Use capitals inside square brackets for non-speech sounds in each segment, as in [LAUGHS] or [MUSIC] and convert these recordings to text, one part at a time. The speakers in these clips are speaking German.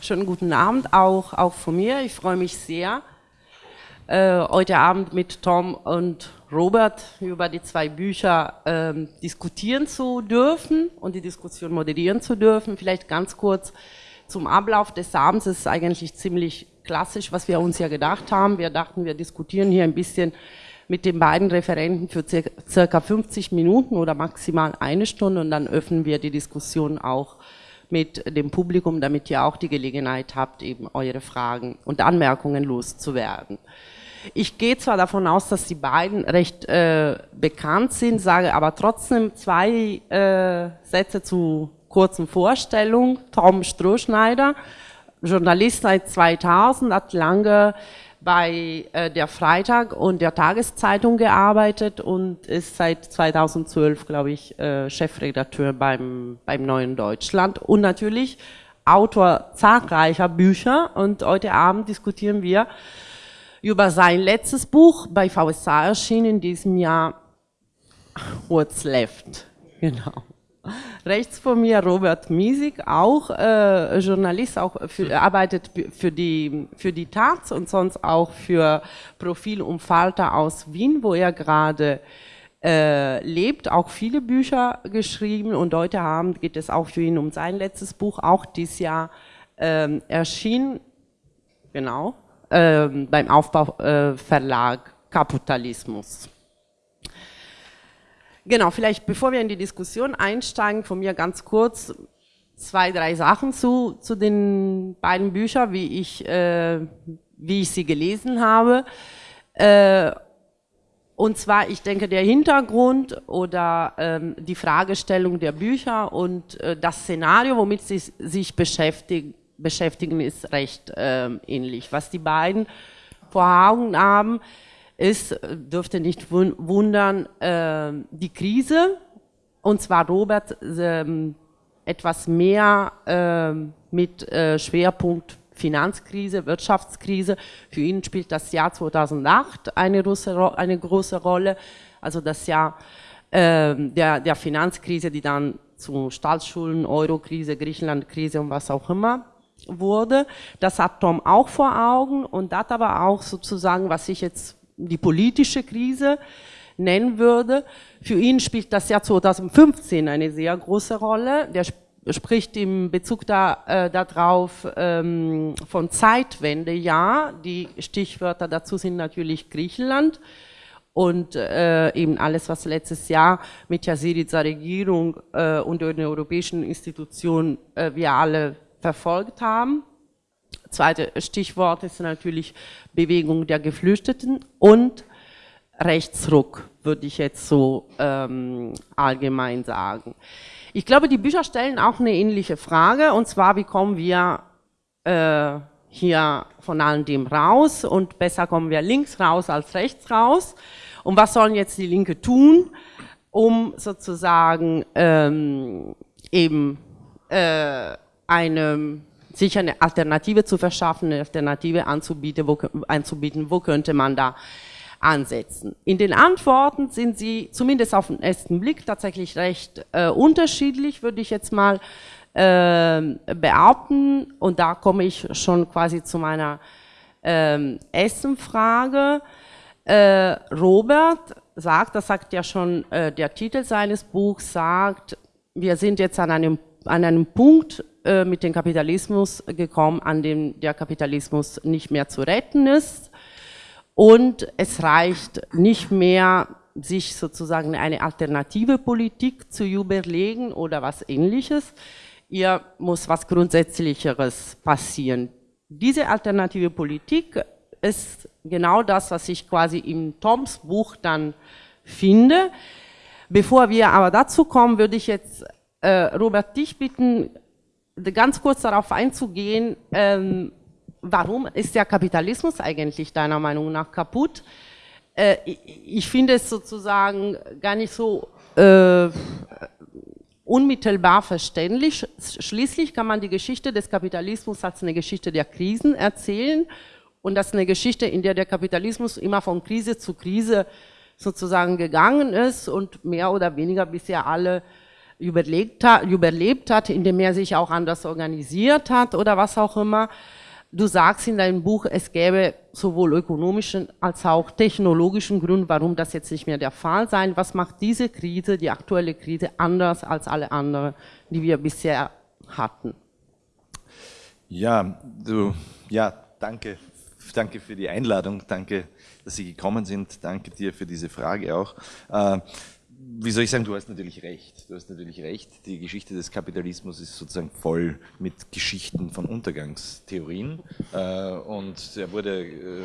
schönen guten Abend auch, auch von mir. Ich freue mich sehr, äh, heute Abend mit Tom und Robert über die zwei Bücher ähm, diskutieren zu dürfen und die Diskussion moderieren zu dürfen. Vielleicht ganz kurz zum Ablauf des Abends. Es ist eigentlich ziemlich klassisch, was wir uns ja gedacht haben. Wir dachten, wir diskutieren hier ein bisschen mit den beiden Referenten für circa 50 Minuten oder maximal eine Stunde und dann öffnen wir die Diskussion auch mit dem Publikum, damit ihr auch die Gelegenheit habt, eben eure Fragen und Anmerkungen loszuwerden. Ich gehe zwar davon aus, dass die beiden recht äh, bekannt sind, sage aber trotzdem zwei äh, Sätze zu kurzen Vorstellung. Tom Strohschneider, Journalist seit 2000, hat lange bei äh, der Freitag und der Tageszeitung gearbeitet und ist seit 2012, glaube ich, äh, Chefredakteur beim, beim Neuen Deutschland und natürlich Autor zahlreicher Bücher und heute Abend diskutieren wir über sein letztes Buch bei VSA erschienen in diesem Jahr, What's Left. Genau. Rechts von mir Robert Miesig, auch äh, Journalist, auch für, arbeitet für die, für die Taz und sonst auch für Profil und Falter aus Wien, wo er gerade äh, lebt, auch viele Bücher geschrieben und heute Abend geht es auch für ihn um sein letztes Buch, auch dieses Jahr ähm, erschienen, genau, ähm, beim Aufbauverlag äh, Kapitalismus. Genau, vielleicht bevor wir in die Diskussion einsteigen, von mir ganz kurz zwei, drei Sachen zu, zu den beiden Büchern, wie ich, äh, wie ich sie gelesen habe. Äh, und zwar, ich denke, der Hintergrund oder ähm, die Fragestellung der Bücher und äh, das Szenario, womit sie sich beschäftigen, beschäftigen ist recht äh, ähnlich. Was die beiden vor Augen haben, ist, dürfte nicht wundern, äh, die Krise, und zwar Robert äh, etwas mehr äh, mit äh, Schwerpunkt Finanzkrise, Wirtschaftskrise. Für ihn spielt das Jahr 2008 eine große, Rolle, also das Jahr ähm, der, der Finanzkrise, die dann zu Staatsschulden, Eurokrise, Griechenlandkrise und was auch immer wurde. Das hat Tom auch vor Augen und das aber auch sozusagen, was ich jetzt die politische Krise nennen würde. Für ihn spielt das Jahr 2015 eine sehr große Rolle. Der spricht im Bezug da, äh, darauf ähm, von Zeitwende, ja. Die Stichwörter dazu sind natürlich Griechenland und äh, eben alles, was letztes Jahr mit der Syriza Regierung äh, und den europäischen Institutionen äh, wir alle verfolgt haben. Zweite Stichwort ist natürlich Bewegung der Geflüchteten und Rechtsruck, würde ich jetzt so ähm, allgemein sagen. Ich glaube, die Bücher stellen auch eine ähnliche Frage, und zwar, wie kommen wir äh, hier von all dem raus und besser kommen wir links raus als rechts raus. Und was sollen jetzt die Linke tun, um sozusagen ähm, eben äh, eine sich eine Alternative zu verschaffen, eine Alternative anzubieten, wo, anzubieten, wo könnte man da ansetzen. In den Antworten sind sie zumindest auf den ersten Blick tatsächlich recht äh, unterschiedlich, würde ich jetzt mal äh, behaupten. Und da komme ich schon quasi zu meiner äh, Essenfrage. Äh, Robert sagt, das sagt ja schon äh, der Titel seines Buchs, sagt, wir sind jetzt an einem, an einem Punkt äh, mit dem Kapitalismus gekommen, an dem der Kapitalismus nicht mehr zu retten ist. Und es reicht nicht mehr, sich sozusagen eine alternative Politik zu überlegen oder was ähnliches. Hier muss was Grundsätzlicheres passieren. Diese alternative Politik ist genau das, was ich quasi im Toms Buch dann finde. Bevor wir aber dazu kommen, würde ich jetzt äh, Robert dich bitten, ganz kurz darauf einzugehen, ähm, warum ist der Kapitalismus eigentlich deiner Meinung nach kaputt? Äh, ich, ich finde es sozusagen gar nicht so äh, unmittelbar verständlich. Schließlich kann man die Geschichte des Kapitalismus als eine Geschichte der Krisen erzählen und das ist eine Geschichte, in der der Kapitalismus immer von Krise zu Krise sozusagen gegangen ist und mehr oder weniger bisher alle überlegt überlebt hat, indem er sich auch anders organisiert hat oder was auch immer. Du sagst in deinem Buch, es gäbe sowohl ökonomischen als auch technologischen Grund, warum das jetzt nicht mehr der Fall sein. Was macht diese Krise, die aktuelle Krise, anders als alle anderen, die wir bisher hatten? Ja, du, ja, danke, danke für die Einladung, danke, dass Sie gekommen sind, danke dir für diese Frage auch. Äh, wie soll ich sagen, du hast natürlich recht. Du hast natürlich recht. Die Geschichte des Kapitalismus ist sozusagen voll mit Geschichten von Untergangstheorien. Äh, und der, wurde, äh,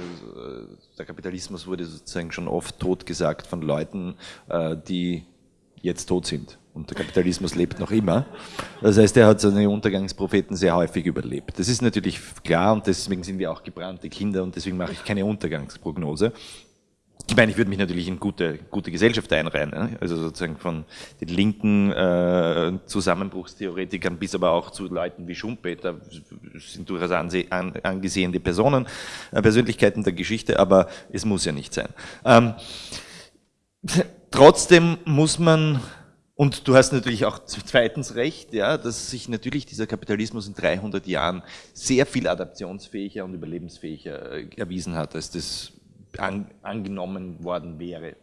der Kapitalismus wurde sozusagen schon oft totgesagt von Leuten, äh, die jetzt tot sind. Und der Kapitalismus lebt noch immer. Das heißt, er hat seine Untergangspropheten sehr häufig überlebt. Das ist natürlich klar und deswegen sind wir auch gebrannte Kinder und deswegen mache ich keine Untergangsprognose. Ich meine, ich würde mich natürlich in gute, gute Gesellschaft einreihen, ne? also sozusagen von den linken äh, Zusammenbruchstheoretikern bis aber auch zu Leuten wie Schumpeter, sind durchaus angesehene Personen, äh, Persönlichkeiten der Geschichte, aber es muss ja nicht sein. Ähm, trotzdem muss man, und du hast natürlich auch zweitens recht, ja, dass sich natürlich dieser Kapitalismus in 300 Jahren sehr viel adaptionsfähiger und überlebensfähiger äh, erwiesen hat, als das an, angenommen worden wäre,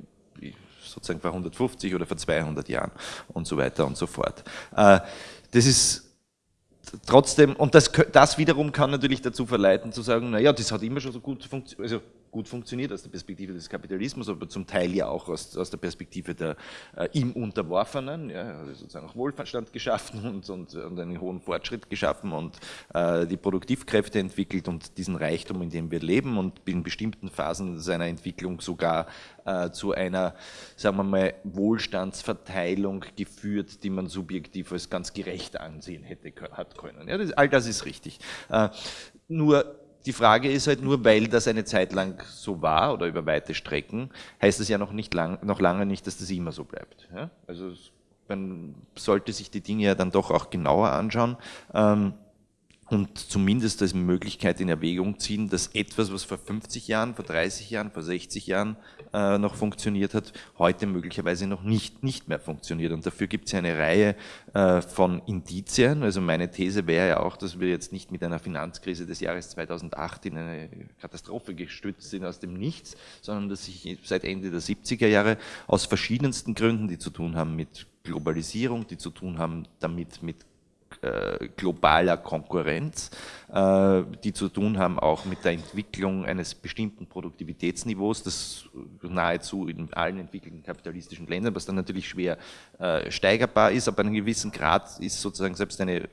sozusagen vor 150 oder vor 200 Jahren und so weiter und so fort. Äh, das ist trotzdem, und das, das wiederum kann natürlich dazu verleiten zu sagen, naja, das hat immer schon so gut funktioniert, also gut funktioniert aus der Perspektive des Kapitalismus, aber zum Teil ja auch aus, aus der Perspektive der äh, ihm Unterworfenen, ja, also sozusagen auch Wohlstand geschaffen [LAUGHS] und, und, und einen hohen Fortschritt geschaffen und äh, die Produktivkräfte entwickelt und diesen Reichtum, in dem wir leben und in bestimmten Phasen seiner Entwicklung sogar äh, zu einer, sagen wir mal, Wohlstandsverteilung geführt, die man subjektiv als ganz gerecht ansehen hätte hat können. Ja, das, all das ist richtig. Äh, nur die Frage ist halt nur, weil das eine Zeit lang so war oder über weite Strecken, heißt es ja noch, nicht lang, noch lange nicht, dass das immer so bleibt. Ja? Also man sollte sich die Dinge ja dann doch auch genauer anschauen. Ähm, und zumindest als Möglichkeit in Erwägung ziehen, dass etwas, was vor 50 Jahren, vor 30 Jahren, vor 60 Jahren äh, noch funktioniert hat, heute möglicherweise noch nicht, nicht mehr funktioniert. Und dafür gibt es ja eine Reihe äh, von Indizien. Also meine These wäre ja auch, dass wir jetzt nicht mit einer Finanzkrise des Jahres 2008 in eine Katastrophe gestützt sind aus dem Nichts, sondern dass sich seit Ende der 70er Jahre aus verschiedensten Gründen, die zu tun haben mit Globalisierung, die zu tun haben damit mit äh, globaler Konkurrenz, äh, die zu tun haben auch mit der Entwicklung eines bestimmten Produktivitätsniveaus, das nahezu in allen entwickelten kapitalistischen Ländern, was dann natürlich schwer äh, steigerbar ist, aber einen gewissen Grad ist sozusagen selbst eine,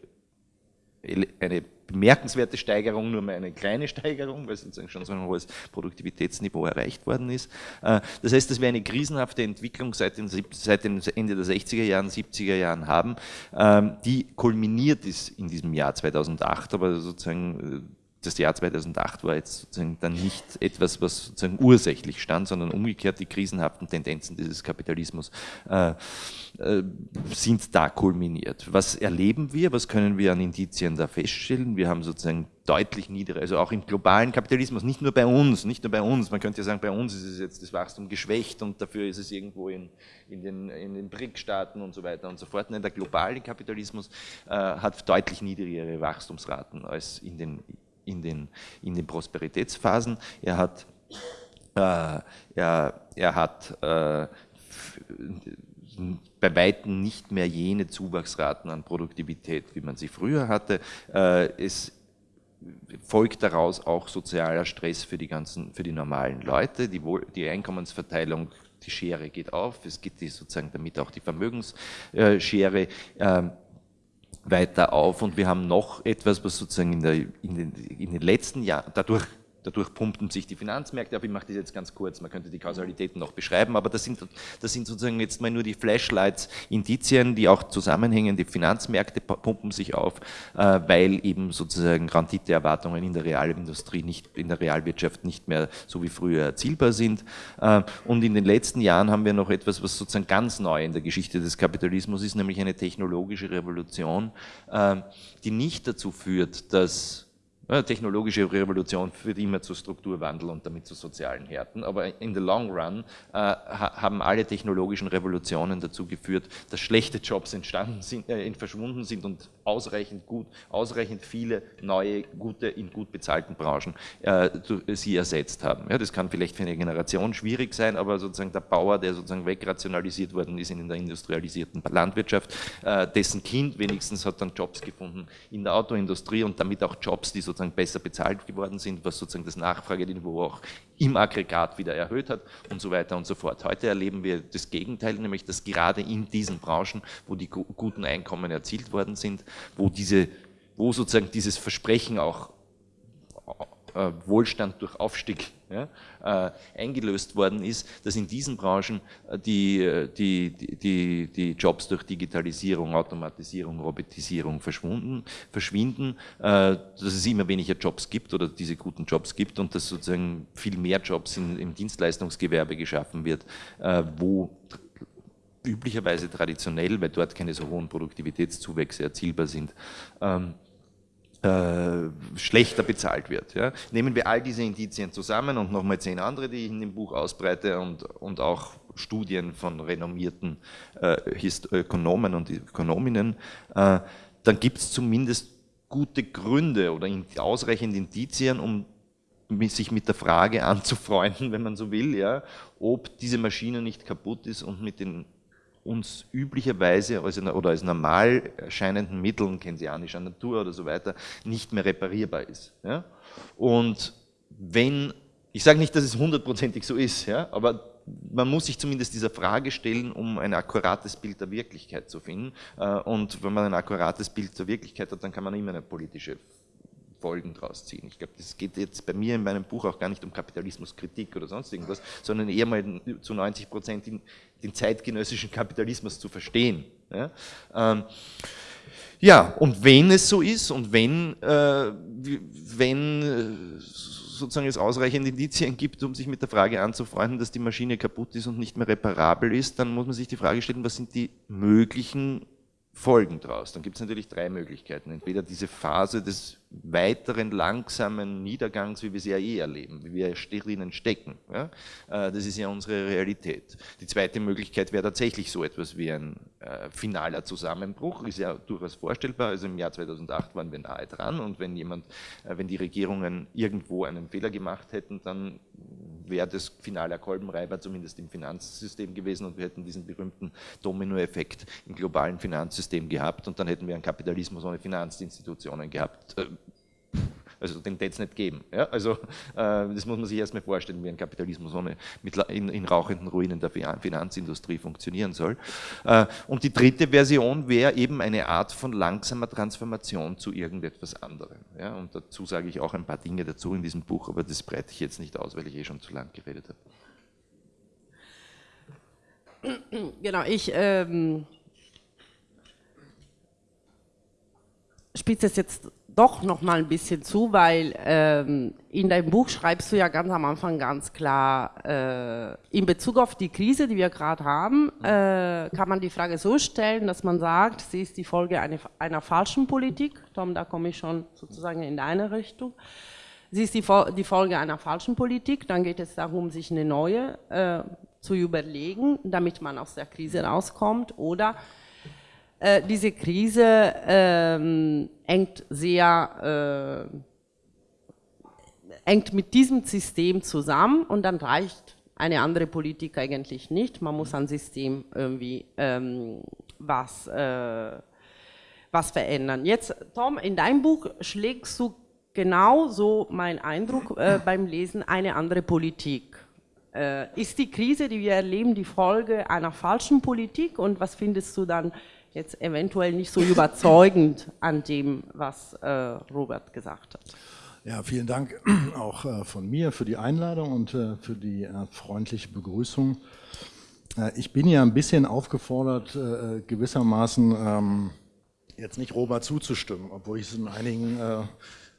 eine bemerkenswerte Steigerung, nur mal eine kleine Steigerung, weil sozusagen schon so ein hohes Produktivitätsniveau erreicht worden ist. Äh, das heißt, dass wir eine krisenhafte Entwicklung seit, den, seit dem Ende der 60er Jahren, 70er Jahren haben, ähm, die kulminiert ist in diesem Jahr 2008, aber sozusagen äh, das Jahr 2008 war jetzt sozusagen dann nicht etwas, was sozusagen ursächlich stand, sondern umgekehrt die krisenhaften Tendenzen dieses Kapitalismus äh, äh, sind da kulminiert. Was erleben wir? Was können wir an Indizien da feststellen? Wir haben sozusagen deutlich niedere, also auch im globalen Kapitalismus, nicht nur bei uns, nicht nur bei uns. Man könnte ja sagen, bei uns ist es jetzt das Wachstum geschwächt und dafür ist es irgendwo in, in den, in den BRIC-Staaten und so weiter und so fort. Nein, der globale Kapitalismus äh, hat deutlich niedrigere Wachstumsraten als in den in den, in den Prosperitätsphasen. Er hat, äh, er, er hat äh, bei Weitem nicht mehr jene Zuwachsraten an Produktivität, wie man sie früher hatte. Äh, es folgt daraus auch sozialer Stress für die ganzen, für die normalen Leute. Die, die Einkommensverteilung, die Schere geht auf. Es geht sozusagen damit auch die Vermögensschere. Weiter auf und wir haben noch etwas, was sozusagen in, der, in, den, in den letzten Jahren dadurch Dadurch pumpen sich die Finanzmärkte ab. Ich mache das jetzt ganz kurz, man könnte die Kausalitäten noch beschreiben, aber das sind, das sind sozusagen jetzt mal nur die Flashlights, Indizien, die auch zusammenhängen. Die Finanzmärkte pumpen sich auf, äh, weil eben sozusagen Renditeerwartungen in der Realindustrie, nicht, in der Realwirtschaft nicht mehr so wie früher erzielbar sind. Äh, und in den letzten Jahren haben wir noch etwas, was sozusagen ganz neu in der Geschichte des Kapitalismus ist, nämlich eine technologische Revolution, äh, die nicht dazu führt, dass technologische Revolution führt immer zu Strukturwandel und damit zu sozialen Härten, aber in the long run äh, haben alle technologischen Revolutionen dazu geführt, dass schlechte Jobs entstanden sind, äh, verschwunden sind und ausreichend gut, ausreichend viele neue, gute, in gut bezahlten Branchen äh, sie ersetzt haben. Ja, das kann vielleicht für eine Generation schwierig sein, aber sozusagen der Bauer, der sozusagen wegrationalisiert worden ist in der industrialisierten Landwirtschaft, äh, dessen Kind wenigstens hat dann Jobs gefunden in der Autoindustrie und damit auch Jobs, die sozusagen besser bezahlt geworden sind, was sozusagen das Nachfrageniveau auch im Aggregat wieder erhöht hat und so weiter und so fort. Heute erleben wir das Gegenteil, nämlich dass gerade in diesen Branchen, wo die guten Einkommen erzielt worden sind, wo diese wo sozusagen dieses Versprechen auch äh, Wohlstand durch Aufstieg ja, äh, eingelöst worden ist, dass in diesen Branchen äh, die, die, die, die Jobs durch Digitalisierung, Automatisierung, Robotisierung verschwunden, verschwinden, äh, dass es immer weniger Jobs gibt oder diese guten Jobs gibt und dass sozusagen viel mehr Jobs in, im Dienstleistungsgewerbe geschaffen wird, äh, wo üblicherweise traditionell, weil dort keine so hohen Produktivitätszuwächse erzielbar sind, ähm, äh, schlechter bezahlt wird. Ja. Nehmen wir all diese Indizien zusammen und nochmal zehn andere, die ich in dem Buch ausbreite und, und auch Studien von renommierten äh, Ökonomen und Ökonominnen, äh, dann gibt es zumindest gute Gründe oder ausreichend Indizien, um sich mit der Frage anzufreunden, [LAUGHS] wenn man so will, ja, ob diese Maschine nicht kaputt ist und mit den uns üblicherweise als, oder als normal erscheinenden Mitteln keynesianischer Natur oder so weiter nicht mehr reparierbar ist. Ja? Und wenn, ich sage nicht, dass es hundertprozentig so ist, ja, aber man muss sich zumindest dieser Frage stellen, um ein akkurates Bild der Wirklichkeit zu finden. Äh, und wenn man ein akkurates Bild der Wirklichkeit hat, dann kann man immer eine politische Folgen daraus ziehen. Ich glaube, das geht jetzt bei mir in meinem Buch auch gar nicht um Kapitalismuskritik oder sonst irgendwas, sondern eher mal zu 90 Prozent den, den zeitgenössischen Kapitalismus zu verstehen. Ja? Ähm, ja, und wenn es so ist und wenn, äh, wenn äh, sozusagen es ausreichend Indizien gibt, um sich mit der Frage anzufreunden, dass die Maschine kaputt ist und nicht mehr reparabel ist, dann muss man sich die Frage stellen, was sind die möglichen Folgen daraus. Dann gibt es natürlich drei Möglichkeiten. Entweder diese Phase des weiteren langsamen Niedergangs, wie wir sie ja eh erleben, wie wir drinnen stecken. Ja? Äh, das ist ja unsere Realität. Die zweite Möglichkeit wäre tatsächlich so etwas wie ein äh, finaler Zusammenbruch, ist ja durchaus vorstellbar. Also im Jahr 2008 waren wir nahe dran und wenn jemand, äh, wenn die Regierungen irgendwo einen Fehler gemacht hätten, dann wäre das finaler Kolbenreiber zumindest im Finanzsystem gewesen und wir hätten diesen berühmten Dominoeffekt im globalen Finanzsystem gehabt und dann hätten wir einen Kapitalismus ohne Finanzinstitutionen gehabt also den wird es nicht geben. Ja? Also äh, das muss man sich erstmal vorstellen, wie ein Kapitalismus ohne, mit, in, in, rauchenden Ruinen der Finanzindustrie funktionieren soll. Äh, und die dritte Version wäre eben eine Art von langsamer Transformation zu irgendetwas anderem. Ja? Und dazu sage ich auch ein paar Dinge dazu in diesem Buch, aber das breite ich jetzt nicht aus, weil ich eh schon zu lang geredet habe. Genau, ich ähm, spitze es jetzt doch noch mal ein bisschen zu, weil ähm, in deinem Buch schreibst du ja ganz am Anfang ganz klar, äh, in Bezug auf die Krise, die wir gerade haben, äh, kann man die Frage so stellen, dass man sagt, sie ist die Folge eine, einer falschen Politik. Tom, da komme ich schon sozusagen in deine Richtung. Sie ist die, die Folge einer falschen Politik. Dann geht es darum, sich eine neue äh, zu überlegen, damit man aus der Krise rauskommt. Oder äh, diese Krise ähm, hängt sehr, äh, hängt mit diesem System zusammen und dann reicht eine andere Politik eigentlich nicht. Man muss am System irgendwie ähm, was, äh, was verändern. Jetzt, Tom, in deinem Buch schlägst du genau so mein Eindruck äh, beim Lesen eine andere Politik. Äh, ist die Krise, die wir erleben, die Folge einer falschen Politik und was findest du dann jetzt eventuell nicht so überzeugend an dem, was äh, Robert gesagt hat. Ja, vielen Dank [CLEARS THROAT] auch äh, von mir für die Einladung und äh, für die äh, freundliche Begrüßung. Äh, ich bin ja ein bisschen aufgefordert, äh, gewissermaßen ähm, jetzt nicht Robert zuzustimmen, obwohl ich es in einigen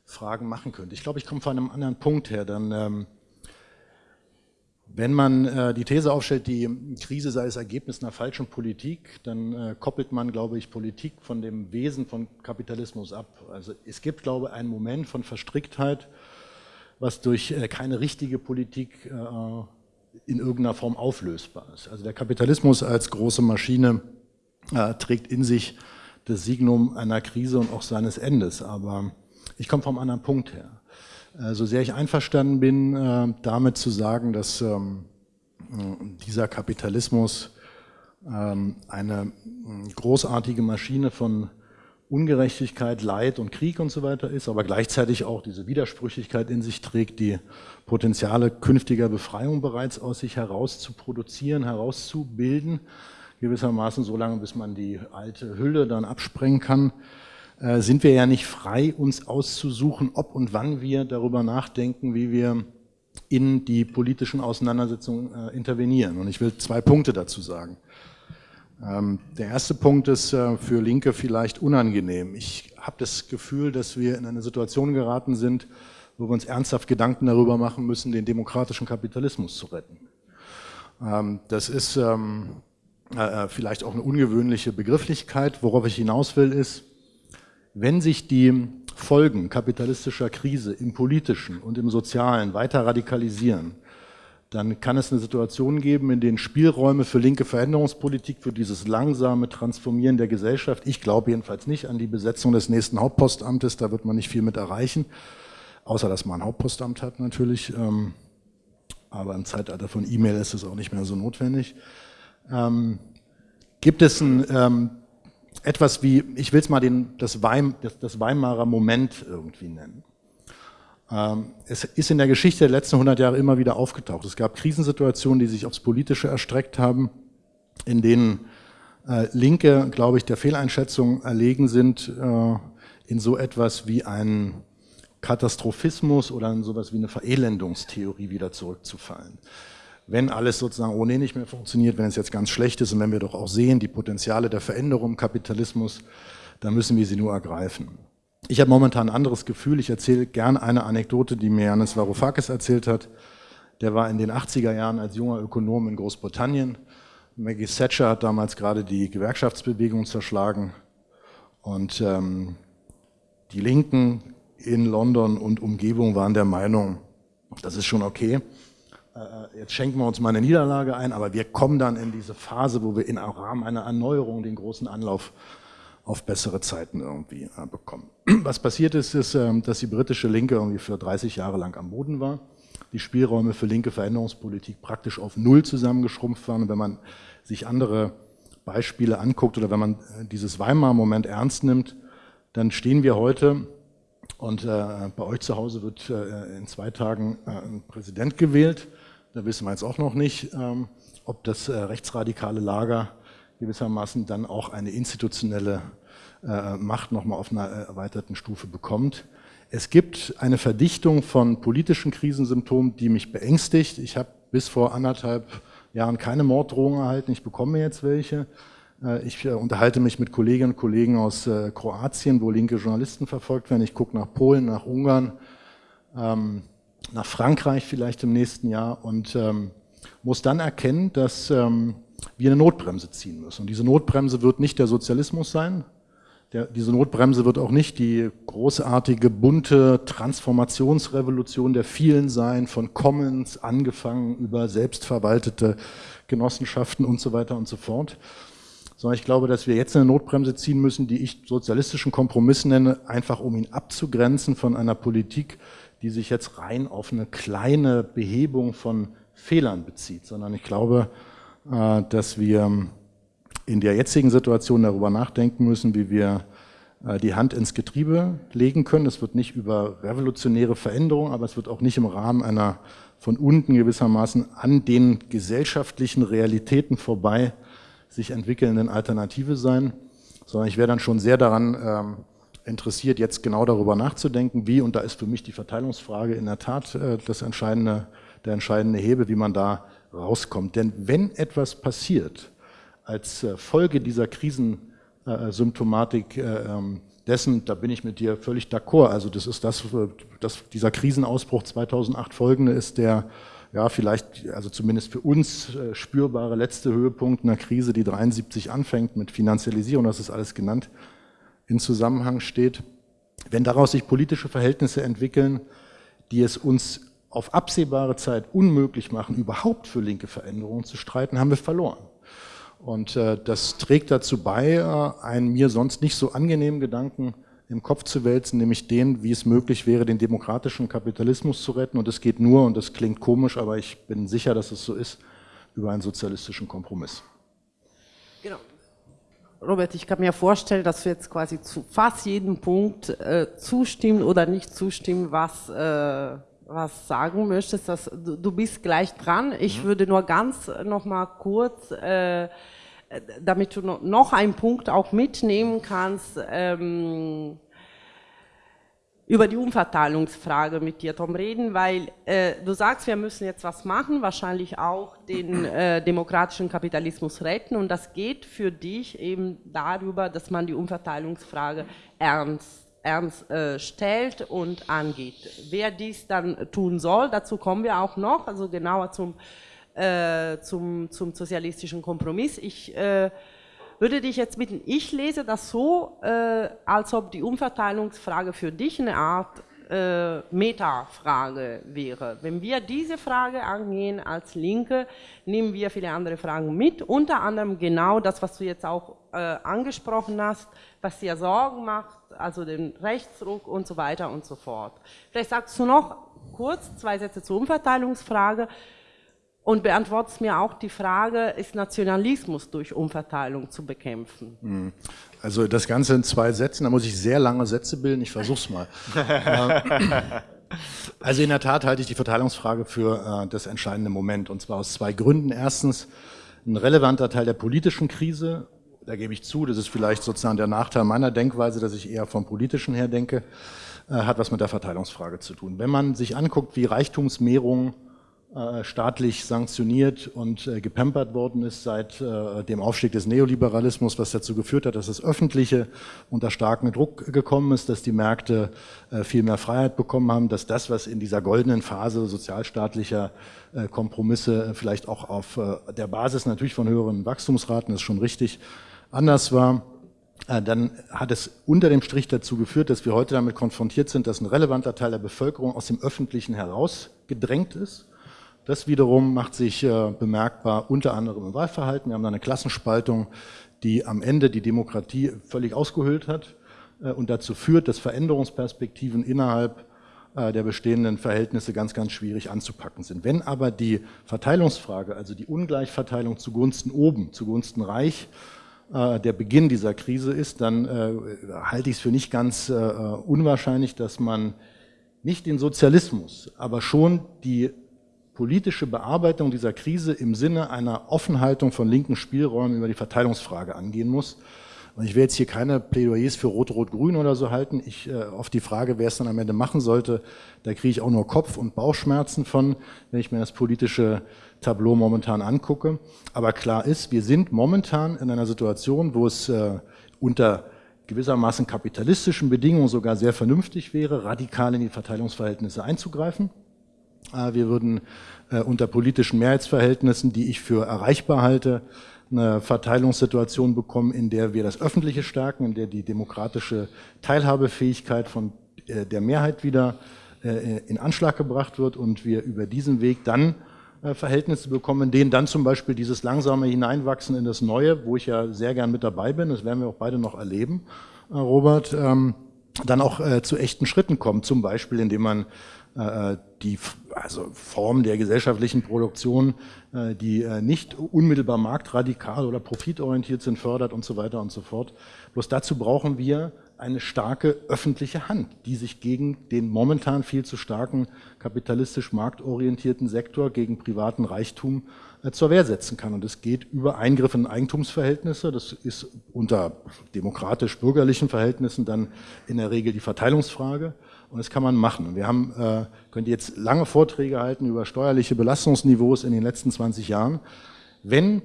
Fragen machen könnte. Ich glaube, ich komme von einem anderen Punkt her, denn ähm, Wenn man äh, die These aufstellt, die Krise sei das Ergebnis einer falschen Politik, dann äh, koppelt man, glaube ich, Politik von dem Wesen von Kapitalismus ab. Also es gibt, glaube ich, einen Moment von Verstricktheit, was durch äh, keine richtige Politik äh, in irgendeiner Form auflösbar ist. Also der Kapitalismus als große Maschine äh, trägt in sich das Signum einer Krise und auch seines Endes. Aber ich komme vom anderen Punkt her. So sehr ich einverstanden bin, äh, damit zu sagen, dass ähm, dieser Kapitalismus ähm, eine großartige Maschine von Ungerechtigkeit, Leid und Krieg und so weiter ist, aber gleichzeitig auch diese Widersprüchlichkeit in sich trägt, die Potenziale künftiger Befreiung bereits aus sich heraus zu produzieren, herauszubilden, gewissermaßen so lange, bis man die alte Hülle dann absprengen kann, äh, sind wir ja nicht frei, uns auszusuchen, ob und wann wir darüber nachdenken, wie wir in die politischen Auseinandersetzungen äh, intervenieren. Und ich will zwei Punkte dazu sagen. Ähm, der erste Punkt ist äh, für Linke vielleicht unangenehm. Ich habe das Gefühl, dass wir in eine Situation geraten sind, wo wir uns ernsthaft Gedanken darüber machen müssen, den demokratischen Kapitalismus zu retten. Ähm, das ist ähm, äh, äh, vielleicht auch eine ungewöhnliche Begrifflichkeit. Worauf ich hinaus will, ist, wenn sich die Folgen kapitalistischer Krise im politischen und im sozialen weiter radikalisieren, dann kann es eine Situation geben, in denen Spielräume für linke Veränderungspolitik, für dieses langsame Transformieren der Gesellschaft, ich glaube jedenfalls nicht an die Besetzung des nächsten Hauptpostamtes, da wird man nicht viel mit erreichen, außer dass man ein Hauptpostamt hat natürlich, ähm, aber im Zeitalter von E-Mail ist es auch nicht mehr so notwendig. Ähm, gibt es ein, ähm, etwas wie, ich will es mal den, das, Weim, das, das Weimarer Moment irgendwie nennen. Ähm, es ist in der Geschichte der letzten 100 Jahre immer wieder aufgetaucht. Es gab Krisensituationen, die sich aufs Politische erstreckt haben, in denen äh, Linke, glaube ich, der Fehleinschätzung erlegen sind, äh, in so etwas wie einen Katastrophismus oder in sowas wie eine Verelendungstheorie wieder zurückzufallen. Wenn alles sozusagen ohnehin nicht mehr funktioniert, wenn es jetzt ganz schlecht ist und wenn wir doch auch sehen, die Potenziale der Veränderung im Kapitalismus, dann müssen wir sie nur ergreifen. Ich habe momentan ein anderes Gefühl. Ich erzähle gerne eine Anekdote, die mir Janis Varoufakis erzählt hat. Der war in den 80er Jahren als junger Ökonom in Großbritannien. Maggie Thatcher hat damals gerade die Gewerkschaftsbewegung zerschlagen. Und ähm, die Linken in London und Umgebung waren der Meinung, das ist schon okay. Äh, jetzt schenken wir uns mal eine Niederlage ein, aber wir kommen dann in diese Phase, wo wir in Rahmen einer Erneuerung den großen Anlauf auf bessere Zeiten irgendwie äh, bekommen. [CLEARS THROAT] Was passiert ist, ist, ähm, dass die britische Linke irgendwie für 30 Jahre lang am Boden war. Die Spielräume für linke Veränderungspolitik praktisch auf Null zusammengeschrumpft waren. Und wenn man sich andere Beispiele anguckt oder wenn man äh, dieses Weimar-Moment ernst nimmt, dann stehen wir heute und äh, bei euch zu Hause wird äh, in zwei Tagen äh, ein Präsident gewählt. Da wissen wir jetzt auch noch nicht, ähm, ob das äh, rechtsradikale Lager gewissermaßen dann auch eine institutionelle äh, Macht nochmal auf einer erweiterten Stufe bekommt. Es gibt eine Verdichtung von politischen Krisensymptomen, die mich beängstigt. Ich habe bis vor anderthalb Jahren keine Morddrohungen erhalten, ich bekomme jetzt welche. Äh, ich unterhalte mich mit Kolleginnen und Kollegen aus Kroatien, wo linke Journalisten verfolgt werden. Ich gucke nach Polen, nach Ungarn, ähm, nach Frankreich vielleicht im nächsten Jahr und ähm, muss dann erkennen, dass ähm, wir eine Notbremse ziehen müssen. Und diese Notbremse wird nicht der Sozialismus sein. Der, diese Notbremse wird auch nicht die großartige, bunte Transformationsrevolution der vielen sein, von Commons angefangen über selbstverwaltete Genossenschaften und so weiter und so fort. Sondern ich glaube, dass wir jetzt eine Notbremse ziehen müssen, die ich sozialistischen Kompromiss nenne, einfach um ihn abzugrenzen von einer Politik, die sich jetzt rein auf eine kleine Behebung von Fehlern bezieht, sondern ich glaube, äh, dass wir in der jetzigen Situation darüber nachdenken müssen, wie wir äh, die Hand ins Getriebe legen können. Es wird nicht über revolutionäre Veränderungen, aber es wird auch nicht im Rahmen einer von unten gewissermaßen an den gesellschaftlichen Realitäten vorbei sich entwickelnden Alternative sein, sondern ich wäre dann schon sehr daran ähm, interessiert, jetzt genau darüber nachzudenken, wie, und da ist für mich die Verteilungsfrage in der Tat äh, das entscheidende, der entscheidende Hebel, wie man da rauskommt. Denn wenn etwas passiert als äh, Folge dieser Krisensymptomatik äh, ähm, dessen, da bin ich mit dir völlig d'accord, also das ist das, das dieser Krisenausbruch 2008 folgende ist der ja, vielleicht, also zumindest für uns spürbare letzte Höhepunkt einer Krise, die 73 anfängt mit Finanzialisierung, das ist alles genannt, in Zusammenhang steht. Wenn daraus sich politische Verhältnisse entwickeln, die es uns auf absehbare Zeit unmöglich machen, überhaupt für linke Veränderungen zu streiten, haben wir verloren. Und äh, das trägt dazu bei, äh, einen mir sonst nicht so angenehmen Gedanken im Kopf zu wälzen, nämlich den, wie es möglich wäre, den demokratischen Kapitalismus zu retten. Und es geht nur, und das klingt komisch, aber ich bin sicher, dass es so ist, über einen sozialistischen Kompromiss. Genau. Robert, ich kann mir vorstellen, dass du jetzt quasi zu fast jedem Punkt äh, zustimmen oder nicht zustimmen, was, äh, was sagen möchtest. Dass, du, du bist gleich dran. Ich mhm. würde nur ganz noch mal kurz äh, damit du noch einen Punkt auch mitnehmen kannst, ähm, über die Umverteilungsfrage mit dir, Tom, reden, weil äh, du sagst, wir müssen jetzt was machen, wahrscheinlich auch den äh, demokratischen Kapitalismus retten und das geht für dich eben darüber, dass man die Umverteilungsfrage ernst ernst äh, stellt und angeht. Wer dies dann tun soll, dazu kommen wir auch noch, also genauer zum äh, zum, zum sozialistischen Kompromiss. Ich äh, würde dich jetzt bitten, ich lese das so, äh, als ob die Umverteilungsfrage für dich eine Art äh, Metafrage wäre. Wenn wir diese Frage angehen als Linke, nehmen wir viele andere Fragen mit, unter anderem genau das, was du jetzt auch äh, angesprochen hast, was dir Sorgen macht, also den Rechtsruck und so weiter und so fort. Vielleicht sagst du noch kurz zwei Sätze zur Umverteilungsfrage und beantwortet mir auch die Frage, ist Nationalismus durch Umverteilung zu bekämpfen? Hm. Also das Ganze in zwei Sätzen, da muss ich sehr lange Sätze bilden, ich versuche es mal. [LAUGHS] also in der Tat halte ich die Verteilungsfrage für äh, das entscheidende Moment und zwar aus zwei Gründen. Erstens, ein relevanter Teil der politischen Krise, da gebe ich zu, das ist vielleicht sozusagen der Nachteil meiner Denkweise, dass ich eher vom politischen her denke, äh, hat was mit der Verteilungsfrage zu tun. Wenn man sich anguckt, wie Reichtumsmehrung äh, staatlich sanktioniert und äh, gepampert worden ist seit äh, dem Aufstieg des Neoliberalismus, was dazu geführt hat, dass das Öffentliche unter starken Druck gekommen ist, dass die Märkte viel mehr Freiheit bekommen haben, dass das, was in dieser goldenen Phase sozialstaatlicher Kompromisse vielleicht auch auf der Basis natürlich von höheren Wachstumsraten, ist schon richtig, anders war, dann hat es unter dem Strich dazu geführt, dass wir heute damit konfrontiert sind, dass ein relevanter Teil der Bevölkerung aus dem Öffentlichen herausgedrängt ist das wiederum macht sich äh, bemerkbar unter anderem im Wahlverhalten. Wir haben da eine Klassenspaltung, die am Ende die Demokratie völlig ausgehöhlt hat äh, und dazu führt, dass Veränderungsperspektiven innerhalb äh, der bestehenden Verhältnisse ganz, ganz schwierig anzupacken sind. Wenn aber die Verteilungsfrage, also die Ungleichverteilung zugunsten oben, zugunsten reich, der Beginn dieser Krise ist, dann halte ich es für nicht ganz unwahrscheinlich, dass man nicht den Sozialismus, aber schon die politische Bearbeitung dieser Krise im Sinne einer Offenhaltung von linken Spielräumen über die Verteilungsfrage angehen muss. Und ich will jetzt hier keine Plädoyers für Rot-Rot-Grün oder so halten. Ich, äh, auf die Frage, wer es dann am Ende machen sollte, da kriege ich auch nur Kopf- und Bauchschmerzen von, wenn ich mir das politische Tableau momentan angucke. Aber klar ist, wir sind momentan in einer Situation, wo es äh, unter gewissermaßen kapitalistischen Bedingungen sogar sehr vernünftig wäre, radikal in die Verteilungsverhältnisse einzugreifen. Äh, wir würden äh, unter politischen Mehrheitsverhältnissen, die ich für erreichbar halte, eine Verteilungssituation bekommen, in der wir das Öffentliche stärken, in der die demokratische Teilhabefähigkeit von äh, der Mehrheit wieder in Anschlag gebracht wird und wir über diesen Weg dann Verhältnisse bekommen, in denen dann zum Beispiel dieses langsame Hineinwachsen in das Neue, wo ich ja sehr gern mit dabei bin, das werden wir auch beide noch erleben, Robert, ähm, dann auch zu echten Schritten kommt, zum Beispiel indem man äh, die also Form der gesellschaftlichen Produktion, äh, die äh, nicht unmittelbar marktradikal oder profitorientiert sind, fördert und so weiter und so fort. Bloß dazu brauchen wir eine starke öffentliche Hand, die sich gegen den momentan viel zu starken kapitalistisch marktorientierten Sektor, gegen privaten Reichtum zur Wehr setzen kann. Und es geht über Eingriffe in Eigentumsverhältnisse. Das ist unter demokratisch-bürgerlichen Verhältnissen dann in der Regel die Verteilungsfrage. Und das kann man machen. Wir haben, äh, könnt jetzt lange Vorträge halten über steuerliche Belastungsniveaus in den letzten 20 Jahren. Wenn,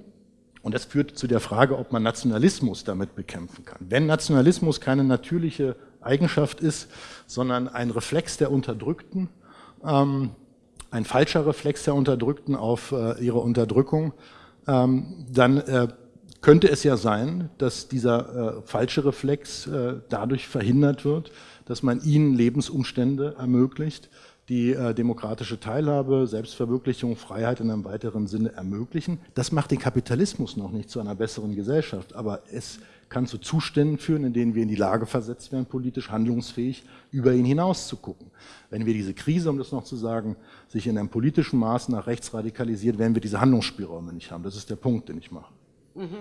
und das führt zu der Frage, ob man Nationalismus damit bekämpfen kann. Wenn Nationalismus keine natürliche Eigenschaft ist, sondern ein Reflex der Unterdrückten, ähm, ein falscher Reflex der Unterdrückten auf äh, ihre Unterdrückung, ähm, dann äh, könnte es ja sein, dass dieser äh, falsche Reflex äh, dadurch verhindert wird, dass man ihnen Lebensumstände ermöglicht, die äh, demokratische Teilhabe, Selbstverwirklichung, Freiheit in einem weiteren Sinne ermöglichen. Das macht den Kapitalismus noch nicht zu einer besseren Gesellschaft, aber es kann zu Zuständen führen, in denen wir in die Lage versetzt werden, politisch handlungsfähig über ihn hinaus zu gucken. Wenn wir diese Krise, um das noch zu sagen, sich in einem politischen Maß nach rechts radikalisiert, werden wir diese Handlungsspielräume nicht haben. Das ist der Punkt, den ich mache. Mhm.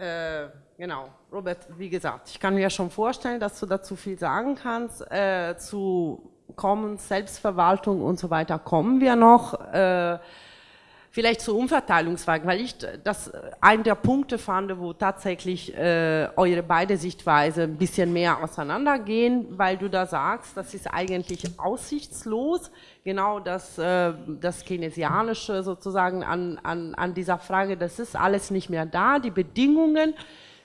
Äh, genau, Robert, wie gesagt, ich kann mir schon vorstellen, dass du dazu viel sagen kannst. Äh, zu Commons, Selbstverwaltung und so weiter kommen wir noch. Äh, Vielleicht zur Umverteilungsfrage, weil ich das einen der Punkte fand, wo tatsächlich äh, eure beide Sichtweise ein bisschen mehr auseinandergehen, weil du da sagst, das ist eigentlich aussichtslos, genau das, äh, das Keynesianische sozusagen an, an, an dieser Frage, das ist alles nicht mehr da, die Bedingungen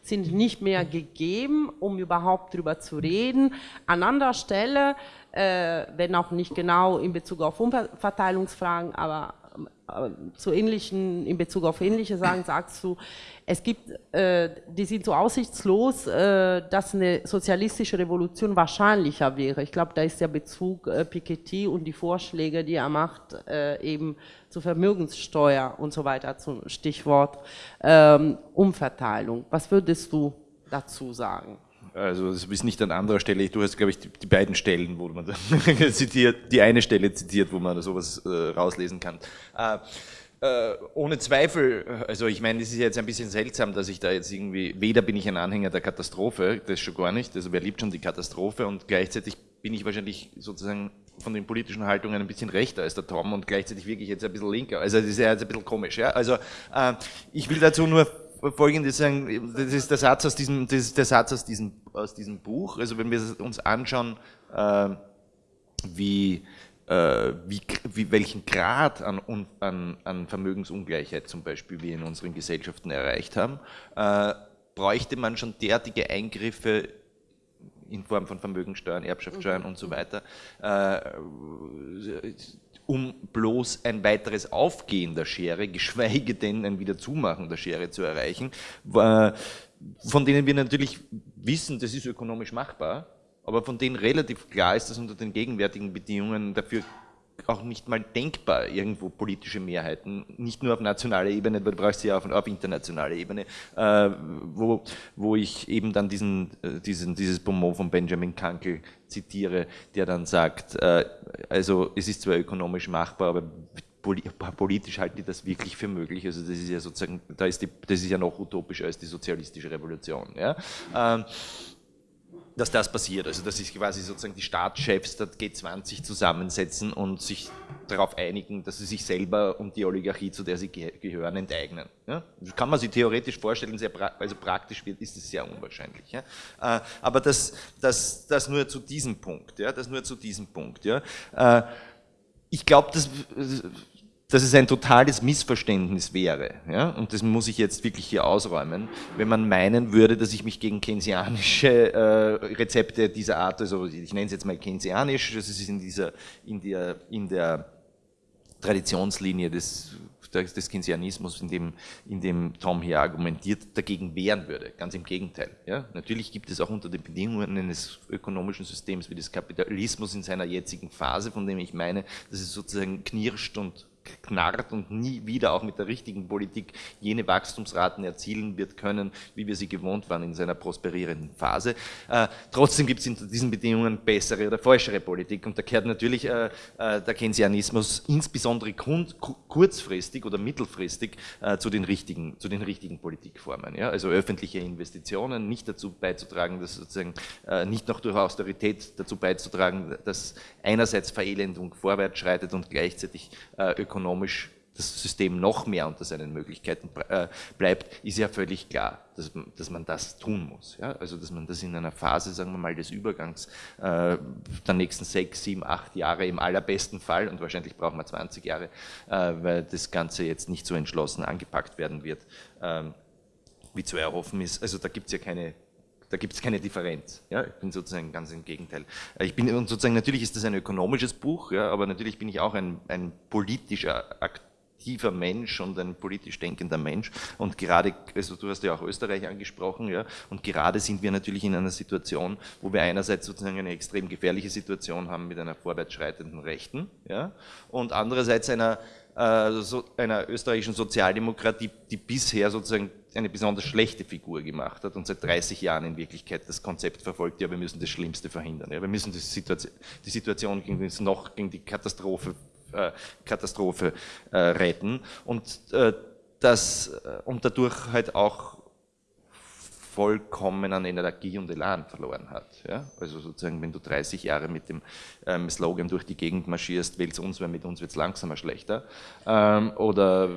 sind nicht mehr gegeben, um überhaupt darüber zu reden. An anderer Stelle, äh, wenn auch nicht genau in Bezug auf Umverteilungsfragen, aber äh, zu ähnlichen, in Bezug auf ähnliche Sagen, [CLEARS THROAT] sagst du, es gibt, äh, die sind so aussichtslos, äh, dass eine sozialistische Revolution wahrscheinlicher wäre. Ich glaube, da ist der Bezug äh, Piketty und die Vorschläge, die er macht, äh, eben zur Vermögenssteuer und so weiter, zum Stichwort ähm, Umverteilung. Was würdest du dazu sagen? Also das ist nicht an anderer Stelle. Du hast, glaube ich, die, die, beiden Stellen, wo man [LAUGHS] zitiert, die eine Stelle zitiert, wo man sowas äh, rauslesen kann. Äh, äh, ohne Zweifel, also ich meine, es ist jetzt ein bisschen seltsam, dass ich da jetzt irgendwie, weder bin ich ein Anhänger der Katastrophe, das schon gar nicht, also wer liebt schon die Katastrophe und gleichzeitig bin ich wahrscheinlich sozusagen von den politischen Haltungen ein bisschen rechter als der Tom und gleichzeitig wirklich jetzt ein bisschen linker. Also das ist ja jetzt ein bisschen komisch. Ja? Also äh, ich will dazu nur Folgendes sagen, das ist der Satz aus diesem, das ist der Satz aus diesem, aus diesem Buch. Also wenn wir uns anschauen, äh, wie, äh, wie, wie, welchen Grad an, an, an, Vermögensungleichheit zum Beispiel wir in unseren Gesellschaften erreicht haben, äh, bräuchte man schon derartige Eingriffe in Form von Vermögensteuern, Erbschaftssteuern mhm. und so weiter, äh, um bloß ein weiteres Aufgehen der Schere, [LAUGHS] geschweige denn ein Wiederzumachen der Schere zu erreichen, von denen wir natürlich wissen, das ist ökonomisch machbar, aber von denen relativ klar ist, dass unter den gegenwärtigen Bedingungen dafür auch nicht mal denkbar, irgendwo politische Mehrheiten, nicht nur auf nationaler Ebene, weil du brauchst sie ja auf, auf internationaler Ebene, äh, wo, wo ich eben dann diesen, äh, diesen, dieses Bonmot von Benjamin Kankel zitiere, der dann sagt, äh, also es ist zwar ökonomisch machbar, aber politisch halten die das wirklich für möglich. Also das ist ja sozusagen, da ist die, das ist ja noch utopischer als die sozialistische Revolution. Ja? Ähm, dass das passiert. Also dass sich quasi sozusagen die Staatschefs der G20 zusammensetzen und sich darauf einigen, dass sie sich selber und die Oligarchie, zu der sie gehören, enteignen. Ja? Kann man sich theoretisch vorstellen, sehr pra also praktisch wird, ist es sehr unwahrscheinlich. Ja? Äh, aber das, das, das nur zu diesem Punkt. Ja? Das nur zu diesem Punkt. Ja? Äh, ich glaube, dass dass es ein totales Missverständnis wäre, ja, und das muss ich jetzt wirklich hier ausräumen, wenn man meinen würde, dass ich mich gegen keynesianische äh, Rezepte dieser Art, also ich nenne es jetzt mal keynesianisch, das ist in dieser, in der, in der Traditionslinie des, des Keynesianismus, in dem, in dem Tom hier argumentiert, dagegen wehren würde. Ganz im Gegenteil. Ja? Natürlich gibt es auch unter den Bedingungen eines ökonomischen Systems wie des Kapitalismus in seiner jetzigen Phase, von dem ich meine, dass es sozusagen knirscht und knarrt und nie wieder auch mit der richtigen Politik jene Wachstumsraten erzielen wird können, wie wir sie gewohnt waren in seiner prosperierenden Phase. Äh, trotzdem gibt es in diesen Bedingungen bessere oder falschere Politik und da kehrt natürlich äh, äh, der Keynesianismus insbesondere kurzfristig oder mittelfristig äh, zu, den richtigen, zu den richtigen Politikformen. Ja? Also öffentliche Investitionen, nicht dazu beizutragen, dass sozusagen äh, nicht noch durch Austerität dazu beizutragen, dass einerseits Verelendung vorwärts schreitet und gleichzeitig äh, ökonomisch das System noch mehr unter seinen Möglichkeiten äh, bleibt, ist ja völlig klar, dass, dass man das tun muss. Ja? Also dass man das in einer Phase, sagen wir mal, des Übergangs äh, der nächsten sechs, sieben, acht Jahre im allerbesten Fall, und wahrscheinlich brauchen wir 20 Jahre, äh, weil das Ganze jetzt nicht so entschlossen angepackt werden wird, ähm, wie zu erhoffen ist. Also da gibt es ja keine Da gibt es keine Differenz. Ja? Ich bin sozusagen ganz im Gegenteil. Ich bin sozusagen, natürlich ist das ein ökonomisches Buch, ja, aber natürlich bin ich auch ein, ein politischer aktiver Mensch und ein politisch denkender Mensch. Und gerade, also du hast ja auch Österreich angesprochen, ja, und gerade sind wir natürlich in einer Situation, wo wir einerseits sozusagen eine extrem gefährliche Situation haben mit einer vorwärtsschreitenden Rechten, ja, und andererseits einer äh, so, einer österreichischen Sozialdemokratie, die bisher sozusagen eine besonders schlechte Figur gemacht hat und seit 30 Jahren in Wirklichkeit das Konzept verfolgt, ja, wir müssen das Schlimmste verhindern. Ja, wir müssen die Situation, die Situation gegen, das noch, gegen die Katastrophe, Katastrophe äh, retten. Und, äh, das, äh, und dadurch halt auch vollkommen an Energie und Elan verloren hat. Ja? Also sozusagen, wenn du 30 Jahre mit dem ähm, Slogan durch die Gegend marschierst, wähl's uns, weil mit uns wird es langsamer schlechter, ähm, oder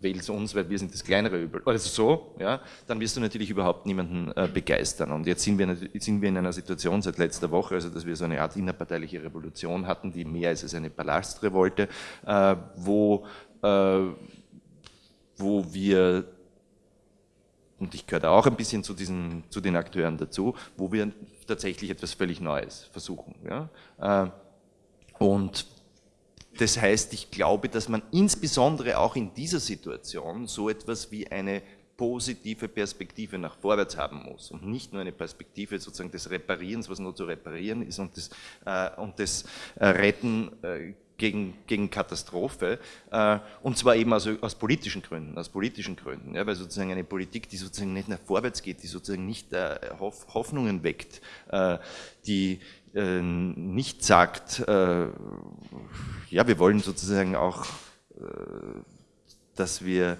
wähl's uns, weil wir sind das kleinere Übel, also so, ja, dann wirst du natürlich überhaupt niemanden äh, begeistern. Und jetzt sind wir, sind wir in einer Situation seit letzter Woche, also dass wir so eine Art innerparteiliche Revolution hatten, die mehr ist als eine Palastrevolte, äh, wo, äh, wo wir und ich gehöre da auch ein bisschen zu, diesen, zu den Akteuren dazu, wo wir tatsächlich etwas völlig Neues versuchen. Ja? Äh, und das heißt, ich glaube, dass man insbesondere auch in dieser Situation so etwas wie eine positive Perspektive nach vorwärts haben muss und nicht nur eine Perspektive sozusagen des Reparierens, was nur zu reparieren ist und des, äh, und des äh, Retten äh, gegen, gegen Katastrophe, äh, und zwar eben also aus politischen Gründen, aus politischen Gründen, ja, weil sozusagen eine Politik, die sozusagen nicht nach vorwärts geht, die sozusagen nicht äh, Hoff, Hoffnungen weckt, äh, die äh, nicht sagt, äh, ja, wir wollen sozusagen auch, äh, dass wir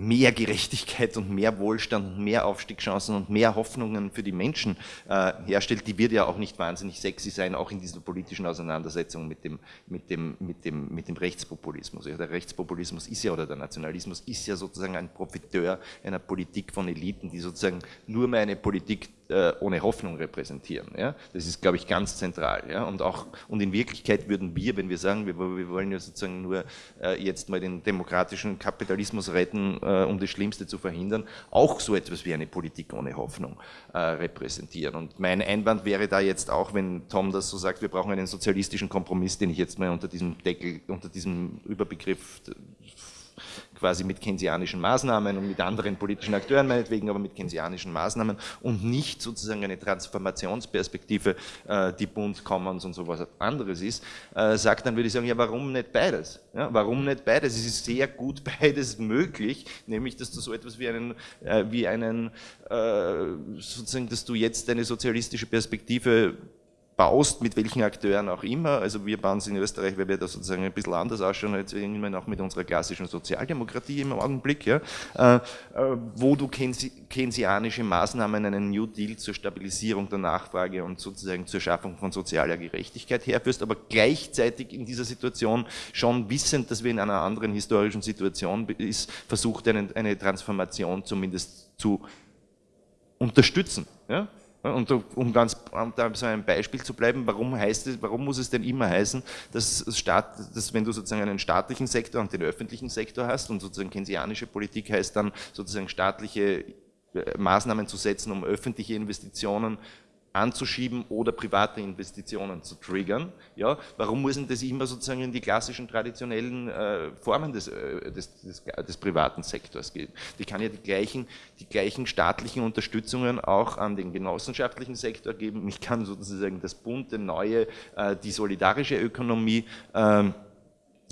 mehr Gerechtigkeit und mehr Wohlstand und mehr Aufstiegschancen und mehr Hoffnungen für die Menschen äh, herstellt, die wird ja auch nicht wahnsinnig sexy sein, auch in dieser politischen Auseinandersetzung mit dem, mit dem, mit dem, mit dem Rechtspopulismus. Ja, der Rechtspopulismus ist ja, oder der Nationalismus ist ja sozusagen ein Profiteur einer Politik von Eliten, die sozusagen nur mehr eine Politik äh, ohne Hoffnung repräsentieren. Ja? Das ist, glaube ich, ganz zentral. Ja? Und, auch, und in Wirklichkeit würden wir, wenn wir sagen, wir, wir wollen ja sozusagen nur äh, jetzt mal den demokratischen Kapitalismus retten, äh, um das Schlimmste zu verhindern, auch so etwas wie eine Politik ohne Hoffnung äh, repräsentieren. Und mein Einwand wäre da jetzt auch, wenn Tom das so sagt, wir brauchen einen sozialistischen Kompromiss, den ich jetzt mal unter diesem Deckel, unter diesem Überbegriff quasi mit keynesianischen Maßnahmen und mit anderen politischen Akteuren meinetwegen, aber mit keynesianischen Maßnahmen und nicht sozusagen eine Transformationsperspektive, äh, die Bund Commons und sowas anderes ist, äh, sagt, dann würde ich sagen, ja, warum nicht beides? Ja, warum nicht beides? Es ist sehr gut [LAUGHS] beides möglich, nämlich, dass du so etwas wie einen, äh, wie einen sozusagen, dass du jetzt eine sozialistische Perspektive baust, mit welchen Akteuren auch immer. Also wir bauen es in Österreich, weil wir da sozusagen ein bisschen anders ausschauen, als irgendwann auch mit unserer klassischen Sozialdemokratie im Augenblick, ja, äh, äh, wo du keynesianische Maßnahmen, einen New Deal zur Stabilisierung der Nachfrage und sozusagen zur Schaffung von sozialer Gerechtigkeit herführst, aber gleichzeitig in dieser Situation schon wissend, dass wir in einer anderen historischen Situation ist, versucht eine, eine Transformation zumindest zu unterstützen. Ja? Und um ganz um da so ein Beispiel zu bleiben, warum heißt es, warum muss es denn immer heißen, dass, Staat, dass wenn du sozusagen einen staatlichen Sektor und den öffentlichen Sektor hast und sozusagen keynesianische Politik heißt dann sozusagen staatliche äh, Maßnahmen zu setzen, um öffentliche Investitionen anzuschieben oder private Investitionen zu triggern. Ja, warum muss denn das immer sozusagen in die klassischen traditionellen äh, Formen des, äh, des, des, des, privaten Sektors gehen? Die kann ja die gleichen, die gleichen staatlichen Unterstützungen auch an den genossenschaftlichen Sektor geben. Ich kann sozusagen das bunte, neue, äh, die solidarische Ökonomie ähm,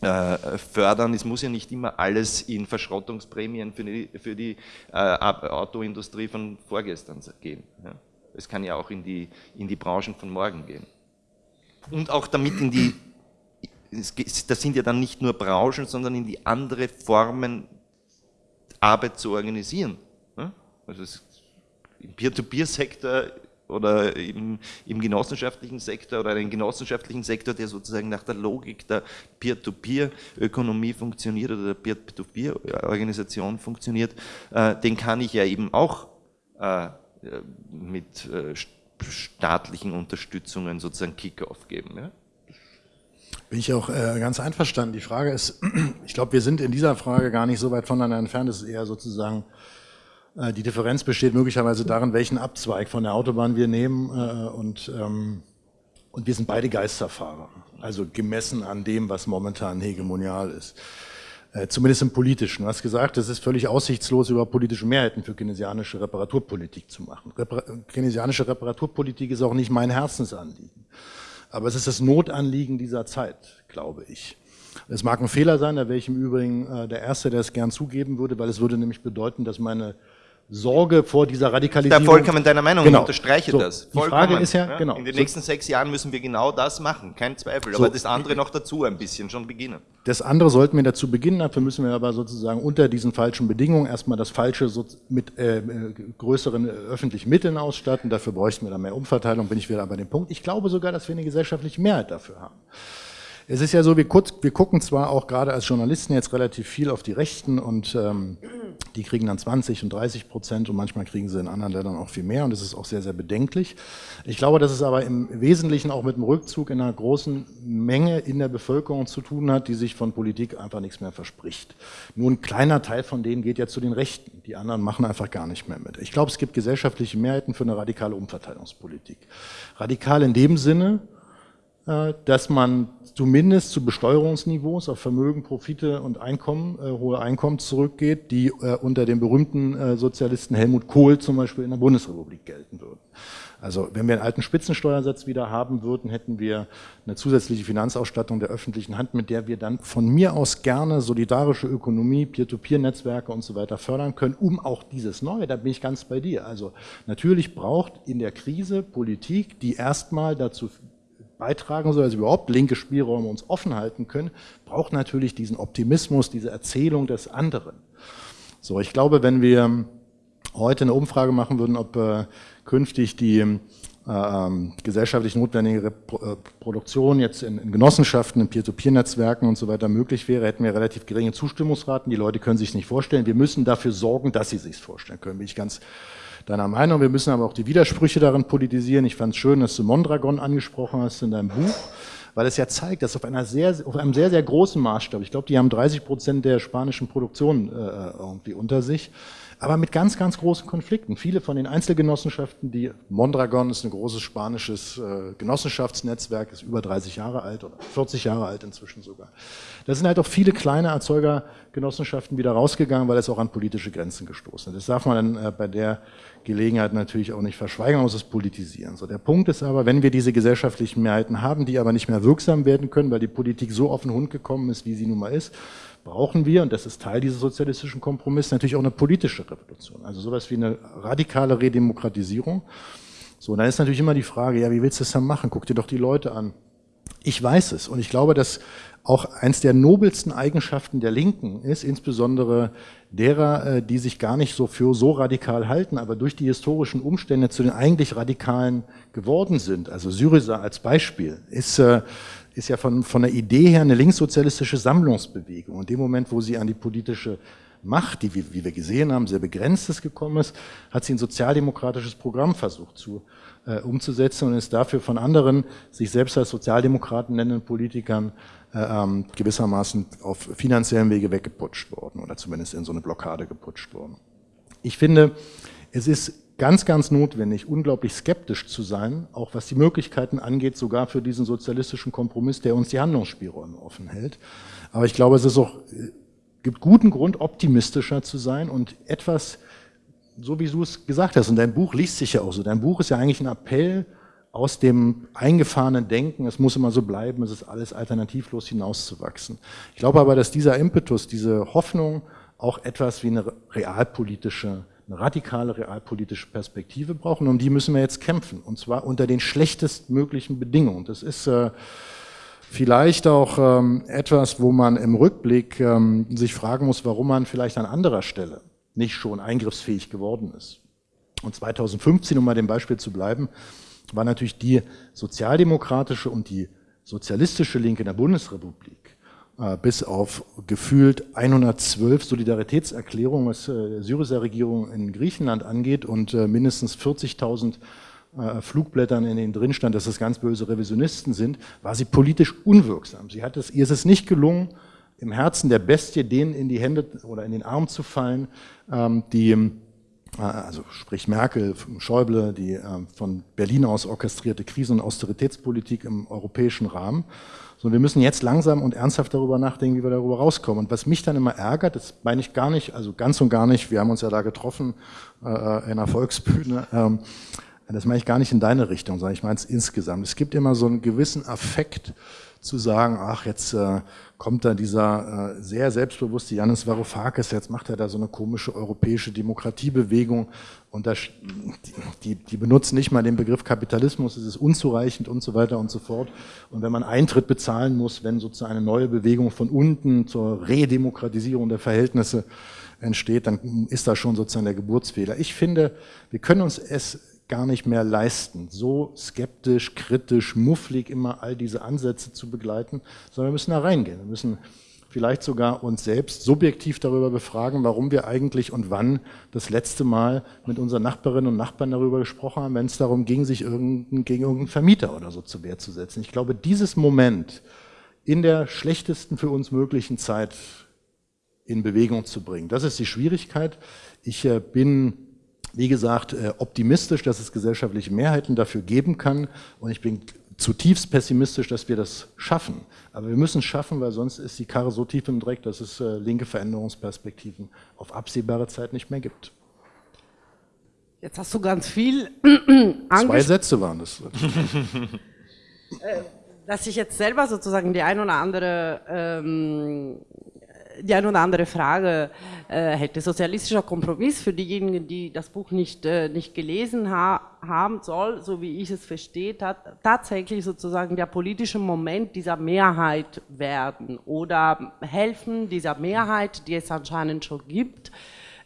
äh, fördern. Es muss ja nicht immer alles in Verschrottungsprämien für die, für die äh, Autoindustrie von vorgestern gehen. Ja. Es kann ja auch in die, in die Branchen von morgen gehen. Und auch damit in die, das sind ja dann nicht nur Branchen, sondern in die andere Formen Arbeit zu organisieren. Also im Peer-to-Peer-Sektor oder im, im, genossenschaftlichen Sektor oder einen genossenschaftlichen Sektor, der sozusagen nach der Logik der Peer-to-Peer-Ökonomie funktioniert oder der Peer-to-Peer-Organisation funktioniert, äh, den kann ich ja eben auch äh, mit äh, staatlichen Unterstützungen sozusagen Kick-off geben. Ja? Bin ich auch äh, ganz einverstanden. Die Frage ist, [CLEARS THROAT] ich glaube, wir sind in dieser Frage gar nicht so weit voneinander entfernt. Es ist eher sozusagen Äh, die Differenz besteht möglicherweise darin, welchen Abzweig von der Autobahn wir nehmen äh, und, ähm, und wir sind beide Geisterfahrer, also gemessen an dem, was momentan hegemonial ist. Äh, zumindest im Politischen. Du hast gesagt, es ist völlig aussichtslos, über politische Mehrheiten für keynesianische Reparaturpolitik zu machen. Repar keynesianische Reparaturpolitik ist auch nicht mein Herzensanliegen. Aber es ist das Notanliegen dieser Zeit, glaube ich. Es mag ein Fehler sein, da wäre ich im Übrigen äh, der Erste, der es gern zugeben würde, weil es würde nämlich bedeuten, dass meine Sorge vor dieser Radikalisierung. Da vollkommen deiner Meinung, genau. ich unterstreiche so, das. Vollkommen. Die Frage ist ja, ja, genau. In den so. nächsten sechs Jahren müssen wir genau das machen, kein Zweifel. So. Aber das andere noch dazu ein bisschen schon beginnen. Das andere sollten wir dazu beginnen, dafür müssen wir aber sozusagen unter diesen falschen Bedingungen erstmal das Falsche mit äh, größeren äh, öffentlichen Mitteln ausstatten. Dafür bräuchten wir dann mehr Umverteilung, bin ich wieder bei dem Punkt. Ich glaube sogar, dass wir eine gesellschaftliche Mehrheit dafür haben. Es ist ja so, wir, wir, gucken zwar auch gerade als Journalisten jetzt relativ viel auf die Rechten und ähm, die kriegen dann 20 und 30 Prozent und manchmal kriegen sie in anderen Ländern auch viel mehr und das ist auch sehr, sehr bedenklich. Ich glaube, dass es aber im Wesentlichen auch mit dem Rückzug in einer großen Menge in der Bevölkerung zu tun hat, die sich von Politik einfach nichts mehr verspricht. Nur ein kleiner Teil von denen geht ja zu den Rechten, die anderen machen einfach gar nicht mehr mit. Ich glaube, es gibt gesellschaftliche Mehrheiten für eine radikale Umverteilungspolitik. Radikal in dem Sinne, dass man zumindest zu Besteuerungsniveaus auf Vermögen, Profite und Einkommen, äh, hohe Einkommen zurückgeht, die äh, unter dem berühmten äh, Sozialisten Helmut Kohl zum Beispiel in der Bundesrepublik gelten würden. Also wenn wir einen alten Spitzensteuersatz wieder haben würden, hätten wir eine zusätzliche Finanzausstattung der öffentlichen Hand, mit der wir dann von mir aus gerne solidarische Ökonomie, Peer-to-Peer-Netzwerke und so weiter fördern können, um auch dieses Neue, da bin ich ganz bei dir. Also natürlich braucht in der Krise Politik, die erstmal dazu beitragen soll, also überhaupt linke Spielräume uns offen halten können, braucht natürlich diesen Optimismus, diese Erzählung des anderen. So, ich glaube, wenn wir heute eine Umfrage machen würden, ob äh, künftig die äh, ähm, gesellschaftlich notwendige äh, Produktion jetzt in, in Genossenschaften, in Peer-to-Peer-Netzwerken und so weiter möglich wäre, hätten wir relativ geringe Zustimmungsraten. Die Leute können sich nicht vorstellen. Wir müssen dafür sorgen, dass sie sich vorstellen können, bin ich ganz deiner Meinung. Wir müssen aber auch die Widersprüche darin politisieren. Ich fand es schön, dass du Mondragon angesprochen hast in deinem Buch, weil es ja zeigt, dass auf, einer sehr, auf einem sehr, sehr großen Maßstab, ich glaube, die haben 30 Prozent der spanischen Produktion äh, irgendwie unter sich, aber mit ganz, ganz großen Konflikten. Viele von den Einzelgenossenschaften, die Mondragon ist ein großes spanisches äh, Genossenschaftsnetzwerk, ist über 30 Jahre alt oder 40 Jahre alt inzwischen sogar. Da sind halt auch viele kleine Erzeugergenossenschaften wieder rausgegangen, weil es auch an politische Grenzen gestoßen ist. Das darf man dann äh, bei der Gelegenheit natürlich auch nicht verschweigen, man muss es politisieren. So, der Punkt ist aber, wenn wir diese gesellschaftlichen Mehrheiten haben, die aber nicht mehr wirksam werden können, weil die Politik so auf den Hund gekommen ist, wie sie nun mal ist, brauchen wir, und das ist Teil dieses sozialistischen Kompromisses, natürlich auch eine politische Revolution. Also sowas wie eine radikale Redemokratisierung. So, dann ist natürlich immer die Frage, ja, wie willst du das dann machen? Guck dir doch die Leute an. Ich weiß es und ich glaube, dass auch eins der nobelsten Eigenschaften der Linken ist, insbesondere derer, äh, die sich gar nicht so für so radikal halten, aber durch die historischen Umstände zu den eigentlich Radikalen geworden sind. Also Syriza als Beispiel ist, äh, ist ja von, von der Idee her eine linkssozialistische Sammlungsbewegung. Und in dem Moment, wo sie an die politische Macht, die, wie wir gesehen haben, sehr begrenztes gekommen ist, hat sie ein sozialdemokratisches Programm versucht zu, äh, umzusetzen und ist dafür von anderen, sich selbst als Sozialdemokraten nennenden Politikern äh, ähm, gewissermaßen auf finanziellen Wege weggeputscht worden oder zumindest in so eine Blockade geputscht worden. Ich finde, es ist ganz, ganz notwendig, unglaublich skeptisch zu sein, auch was die Möglichkeiten angeht, sogar für diesen sozialistischen Kompromiss, der uns die Handlungsspielräume offen hält. Aber ich glaube, es ist auch, äh, gibt guten Grund, optimistischer zu sein und etwas, so wie du es gesagt hast, und dein Buch liest sich ja auch so, dein Buch ist ja eigentlich ein Appell aus dem eingefahrenen Denken, es muss immer so bleiben, es ist alles alternativlos hinauszuwachsen. Ich glaube aber, dass dieser Impetus, diese Hoffnung auch etwas wie eine realpolitische, eine radikale realpolitische Perspektive braucht und um die müssen wir jetzt kämpfen und zwar unter den schlechtestmöglichen Bedingungen. Das ist äh, vielleicht auch ähm, etwas, wo man im Rückblick ähm, sich fragen muss, warum man vielleicht an anderer Stelle nicht schon eingriffsfähig geworden ist. Und 2015, um mal dem Beispiel zu bleiben, war natürlich die sozialdemokratische und die sozialistische Linke in der Bundesrepublik bis auf gefühlt 112 Solidaritätserklärungen, was äh, Syriza-Regierung in Griechenland angeht und äh, mindestens 40.000 Flugblättern, in denen drin stand, dass das ganz böse Revisionisten sind, war sie politisch unwirksam. Sie hat es, ihr ist es nicht gelungen, im Herzen der Bestie denen in die Hände oder in den Arm zu fallen, ähm, die äh, also sprich Merkel, Schäuble, die äh, von Berlin aus orchestrierte Krisen- und Austeritätspolitik im europäischen Rahmen. So, wir müssen jetzt langsam und ernsthaft darüber nachdenken, wie wir darüber rauskommen. Und was mich dann immer ärgert, das meine ich gar nicht, also ganz und gar nicht, wir haben uns ja da getroffen äh, in einer Volksbühne, ähm, das meine ich gar nicht in deine Richtung, sondern ich meine es insgesamt. Es gibt immer so einen gewissen Affekt zu sagen, ach, jetzt äh, kommt da dieser äh, sehr selbstbewusste Janis Varoufakis, jetzt macht er da so eine komische europäische Demokratiebewegung und das, die, die benutzen nicht mal den Begriff Kapitalismus, es ist unzureichend und so weiter und so fort. Und wenn man Eintritt bezahlen muss, wenn sozusagen eine neue Bewegung von unten zur Redemokratisierung der Verhältnisse entsteht, dann ist das schon sozusagen der Geburtsfehler. Ich finde, wir können uns es gar nicht mehr leisten, so skeptisch, kritisch, mufflig immer all diese Ansätze zu begleiten, sondern wir müssen da reingehen. Wir müssen vielleicht sogar uns selbst subjektiv darüber befragen, warum wir eigentlich und wann das letzte Mal mit unseren Nachbarinnen und Nachbarn darüber gesprochen haben, wenn es darum ging, sich irgendein, gegen irgendeinen Vermieter oder so zur Wehr zu setzen. Ich glaube, dieses Moment in der schlechtesten für uns möglichen Zeit in Bewegung zu bringen, das ist die Schwierigkeit. Ich äh, bin wie gesagt, äh, optimistisch, dass es gesellschaftliche Mehrheiten dafür geben kann und ich bin zutiefst pessimistisch, dass wir das schaffen. Aber wir müssen es schaffen, weil sonst ist die Karre so tief im Dreck, dass es äh, linke Veränderungsperspektiven auf absehbare Zeit nicht mehr gibt. Jetzt hast du ganz viel Zwei Sätze waren das. [LAUGHS] Äh, dass ich jetzt selber sozusagen die ein oder andere ähm, die eine oder andere Frage äh, hätte. Sozialistischer Kompromiss für diejenigen, die das Buch nicht, äh, nicht gelesen ha haben soll, so wie ich es verstehe, tatsächlich sozusagen der politische Moment dieser Mehrheit werden oder helfen dieser Mehrheit, die es anscheinend schon gibt,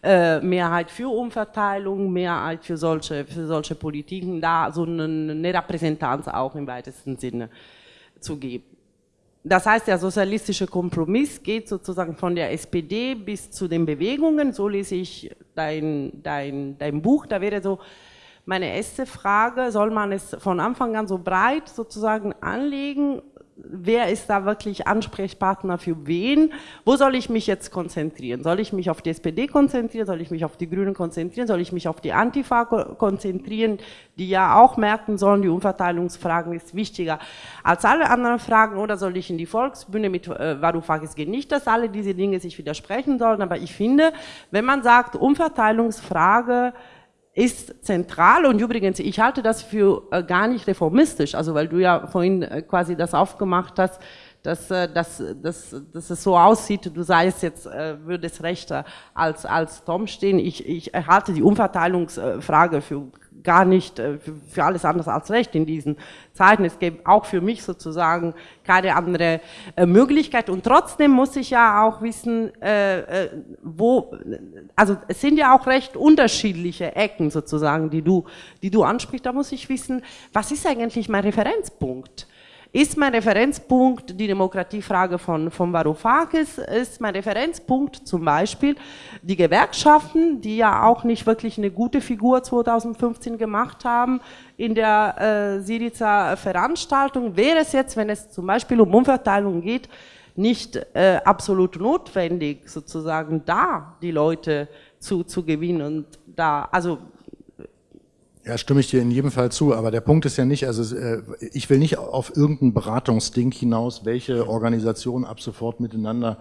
äh, Mehrheit für Umverteilung, Mehrheit für solche, für solche Politiken, da so eine, eine Repräsentanz auch im weitesten Sinne zu geben. Das heißt, der sozialistische Kompromiss geht sozusagen von der SPD bis zu den Bewegungen. So lese ich dein, dein, dein Buch. Da wäre so meine erste Frage, soll man es von Anfang an so breit sozusagen anlegen wer ist da wirklich Ansprechpartner für wen? Wo soll ich mich jetzt konzentrieren? Soll ich mich auf die SPD konzentrieren? Soll ich mich auf die Grünen konzentrieren? Soll ich mich auf die Antifa konzentrieren, die ja auch merken sollen, die Umverteilungsfragen ist wichtiger als alle anderen Fragen? Oder soll ich in die Volksbühne mit äh, Varoufakis gehen? Nicht, dass alle diese Dinge sich widersprechen sollen, aber ich finde, wenn man sagt, Umverteilungsfrage ist zentral und übrigens, ich halte das für äh, gar nicht reformistisch, also weil du ja vorhin äh, quasi das aufgemacht hast, dass, äh, dass, dass, dass es so aussieht, du seist jetzt, äh, würdest rechter als, als Tom stehen. Ich, ich halte die Umverteilungsfrage für gar nicht äh, für alles anders als Recht in diesen Zeiten. Es gibt auch für mich sozusagen keine andere Möglichkeit. Und trotzdem muss ich ja auch wissen, äh, wo, also es sind ja auch recht unterschiedliche Ecken sozusagen, die du, die du ansprichst. Da muss ich wissen, was ist eigentlich mein Referenzpunkt? Ist mein Referenzpunkt die Demokratiefrage von, von Varoufakis? Ist mein Referenzpunkt zum Beispiel die Gewerkschaften, die ja auch nicht wirklich eine gute Figur 2015 gemacht haben in der äh, Siriza Veranstaltung? Wäre es jetzt, wenn es zum Beispiel um Umverteilung geht, nicht äh, absolut notwendig, sozusagen da die Leute zu, zu gewinnen und da, also ja, stimme ich dir in jedem Fall zu, aber der Punkt ist ja nicht, also äh, ich will nicht auf irgendein Beratungsding hinaus, welche Organisationen ab sofort miteinander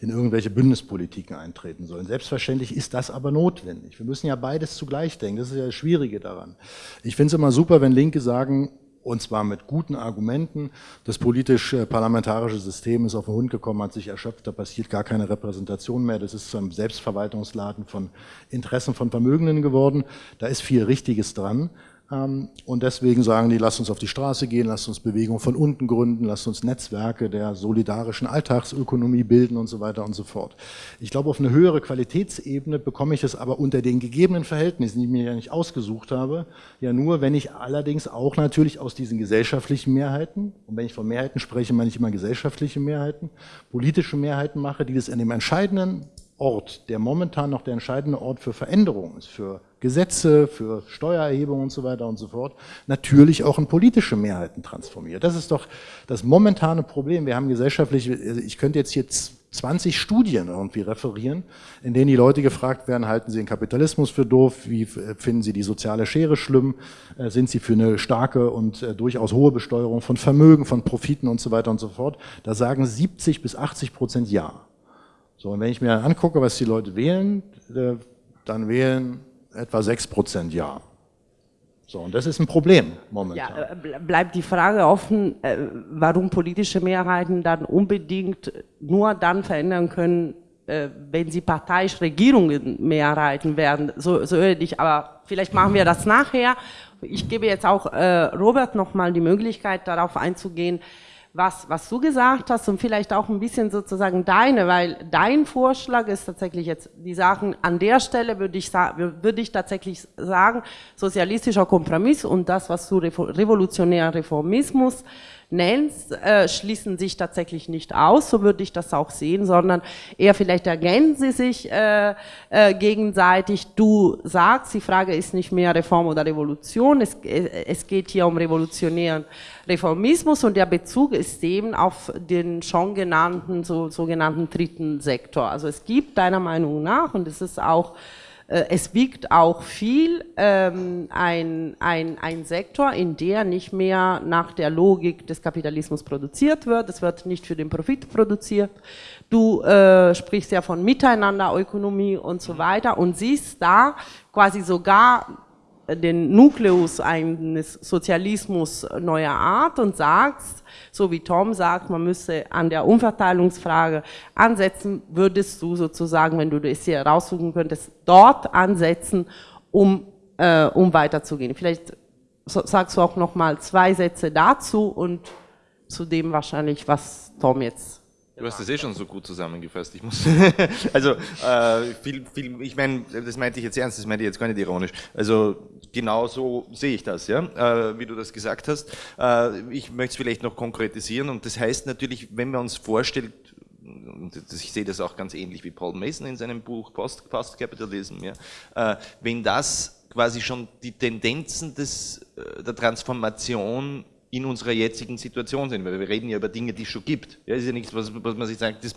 in irgendwelche Bündnispolitiken eintreten sollen. Selbstverständlich ist das aber notwendig. Wir müssen ja beides zugleich denken, das ist ja das Schwierige daran. Ich finde es immer super, wenn Linke sagen, und zwar mit guten Argumenten. Das politisch-parlamentarische System ist auf den Hund gekommen, hat sich erschöpft, da passiert gar keine Repräsentation mehr. Das ist zu einem Selbstverwaltungsladen von Interessen von Vermögenden geworden. Da ist viel Richtiges dran. Ähm, und deswegen sagen die, lasst uns auf die Straße gehen, lasst uns Bewegung von unten gründen, lasst uns Netzwerke der solidarischen Alltagsökonomie bilden und so weiter und so fort. Ich glaube, auf eine höhere Qualitätsebene bekomme ich es aber unter den gegebenen Verhältnissen, die ich mir ja nicht ausgesucht habe, ja nur, wenn ich allerdings auch natürlich aus diesen gesellschaftlichen Mehrheiten, und wenn ich von Mehrheiten spreche, meine ich immer gesellschaftliche Mehrheiten, politische Mehrheiten mache, die das in dem entscheidenden Ort, der momentan noch der entscheidende Ort für Veränderungen ist, für Gesetze, für Steuererhebung und so weiter und so fort, natürlich auch in politische Mehrheiten transformiert. Das ist doch das momentane Problem. Wir haben gesellschaftlich, ich könnte jetzt jetzt 20 Studien irgendwie referieren, in denen die Leute gefragt werden, halten sie den Kapitalismus für doof, wie finden sie die soziale Schere schlimm, äh, sind sie für eine starke und äh, durchaus hohe Besteuerung von Vermögen, von Profiten und so weiter und so fort. Da sagen 70 bis 80 Prozent Ja. So, und wenn ich mir angucke, was die Leute wählen, äh, dann wählen etwa 6 Prozent Ja. So, und das ist ein Problem momentan. Ja, bleibt die Frage offen, warum politische Mehrheiten dann unbedingt nur dann verändern können, wenn sie parteiisch Regierungen Mehrheiten werden. So, so ich, aber vielleicht machen wir das nachher. Ich gebe jetzt auch äh, Robert nochmal die Möglichkeit, darauf einzugehen, was, was du gesagt hast und vielleicht auch ein bisschen sozusagen deine, weil dein Vorschlag ist tatsächlich jetzt die Sachen, an der Stelle würde ich, würde ich tatsächlich sagen, sozialistischer Kompromiss und das, was du revolutionärer Reformismus nennst, äh, schließen sich tatsächlich nicht aus, so würde ich das auch sehen, sondern eher vielleicht ergänzen sie sich äh, äh, gegenseitig. Du sagst, die Frage ist nicht mehr Reform oder Revolution, es, äh, es geht hier um revolutionären Reformismus und der Bezug ist eben auf den schon genannten, so, sogenannten dritten Sektor. Also es gibt deiner Meinung nach, und es ist auch es wiegt auch viel ähm, ein, ein, ein Sektor, in der nicht mehr nach der Logik des Kapitalismus produziert wird. Es wird nicht für den Profit produziert. Du äh, sprichst ja von Miteinanderökonomie und so weiter und siehst da quasi sogar den Nukleus eines Sozialismus neuer Art und sagst, so wie Tom sagt, man müsse an der Umverteilungsfrage ansetzen, würdest du sozusagen, wenn du das hier raussuchen könntest, dort ansetzen, um, äh, um weiterzugehen. Vielleicht sagst du auch noch mal zwei Sätze dazu und zu dem wahrscheinlich, was Tom jetzt Du hast das eh schon so gut zusammengefasst. Ich muss, [LAUGHS] [LAUGHS] also äh, viel, viel, ich meine, das meinte ich jetzt ernst, das meinte ich jetzt gar nicht ironisch. Also genau so sehe ich das, ja, äh, wie du das gesagt hast. Äh, ich möchte es vielleicht noch konkretisieren und das heißt natürlich, wenn man uns vorstellt, ich sehe das auch ganz ähnlich wie Paul Mason in seinem Buch Post, Post Capitalism, ja, äh, wenn das quasi schon die Tendenzen des, äh, der Transformation in unserer jetzigen Situation sind, weil wir reden ja über Dinge, die es schon gibt. Ja, ist ja nichts, was, was man sich sagt, das,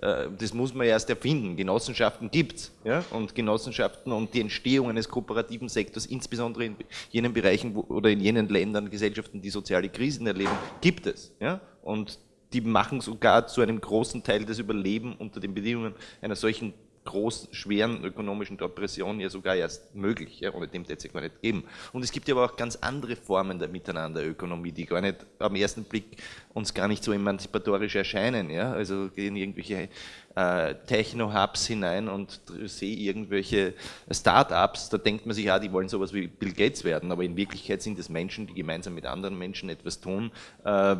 äh, das muss man erst erfinden. Genossenschaften gibt es. Ja? Und Genossenschaften und die Entstehung eines kooperativen Sektors, insbesondere in jenen Bereichen wo, oder in jenen Ländern, Gesellschaften, die soziale Krisen erleben, gibt es. Ja? Und die machen sogar zu einem großen Teil das Überleben unter den Bedingungen einer solchen großen, schweren ökonomischen Depression ja sogar erst möglich, ja, ohne dem hätte es ja gar nicht geben. Und es gibt ja aber auch ganz andere Formen der Miteinanderökonomie, die gar nicht am ersten Blick uns gar nicht so emanzipatorisch erscheinen. Ja? Also gehen irgendwelche äh, Techno-Hubs hinein und sehe irgendwelche Start-ups, da denkt man sich, ja, die wollen sowas wie Bill Gates werden, aber in Wirklichkeit sind es Menschen, die gemeinsam mit anderen Menschen etwas tun, äh,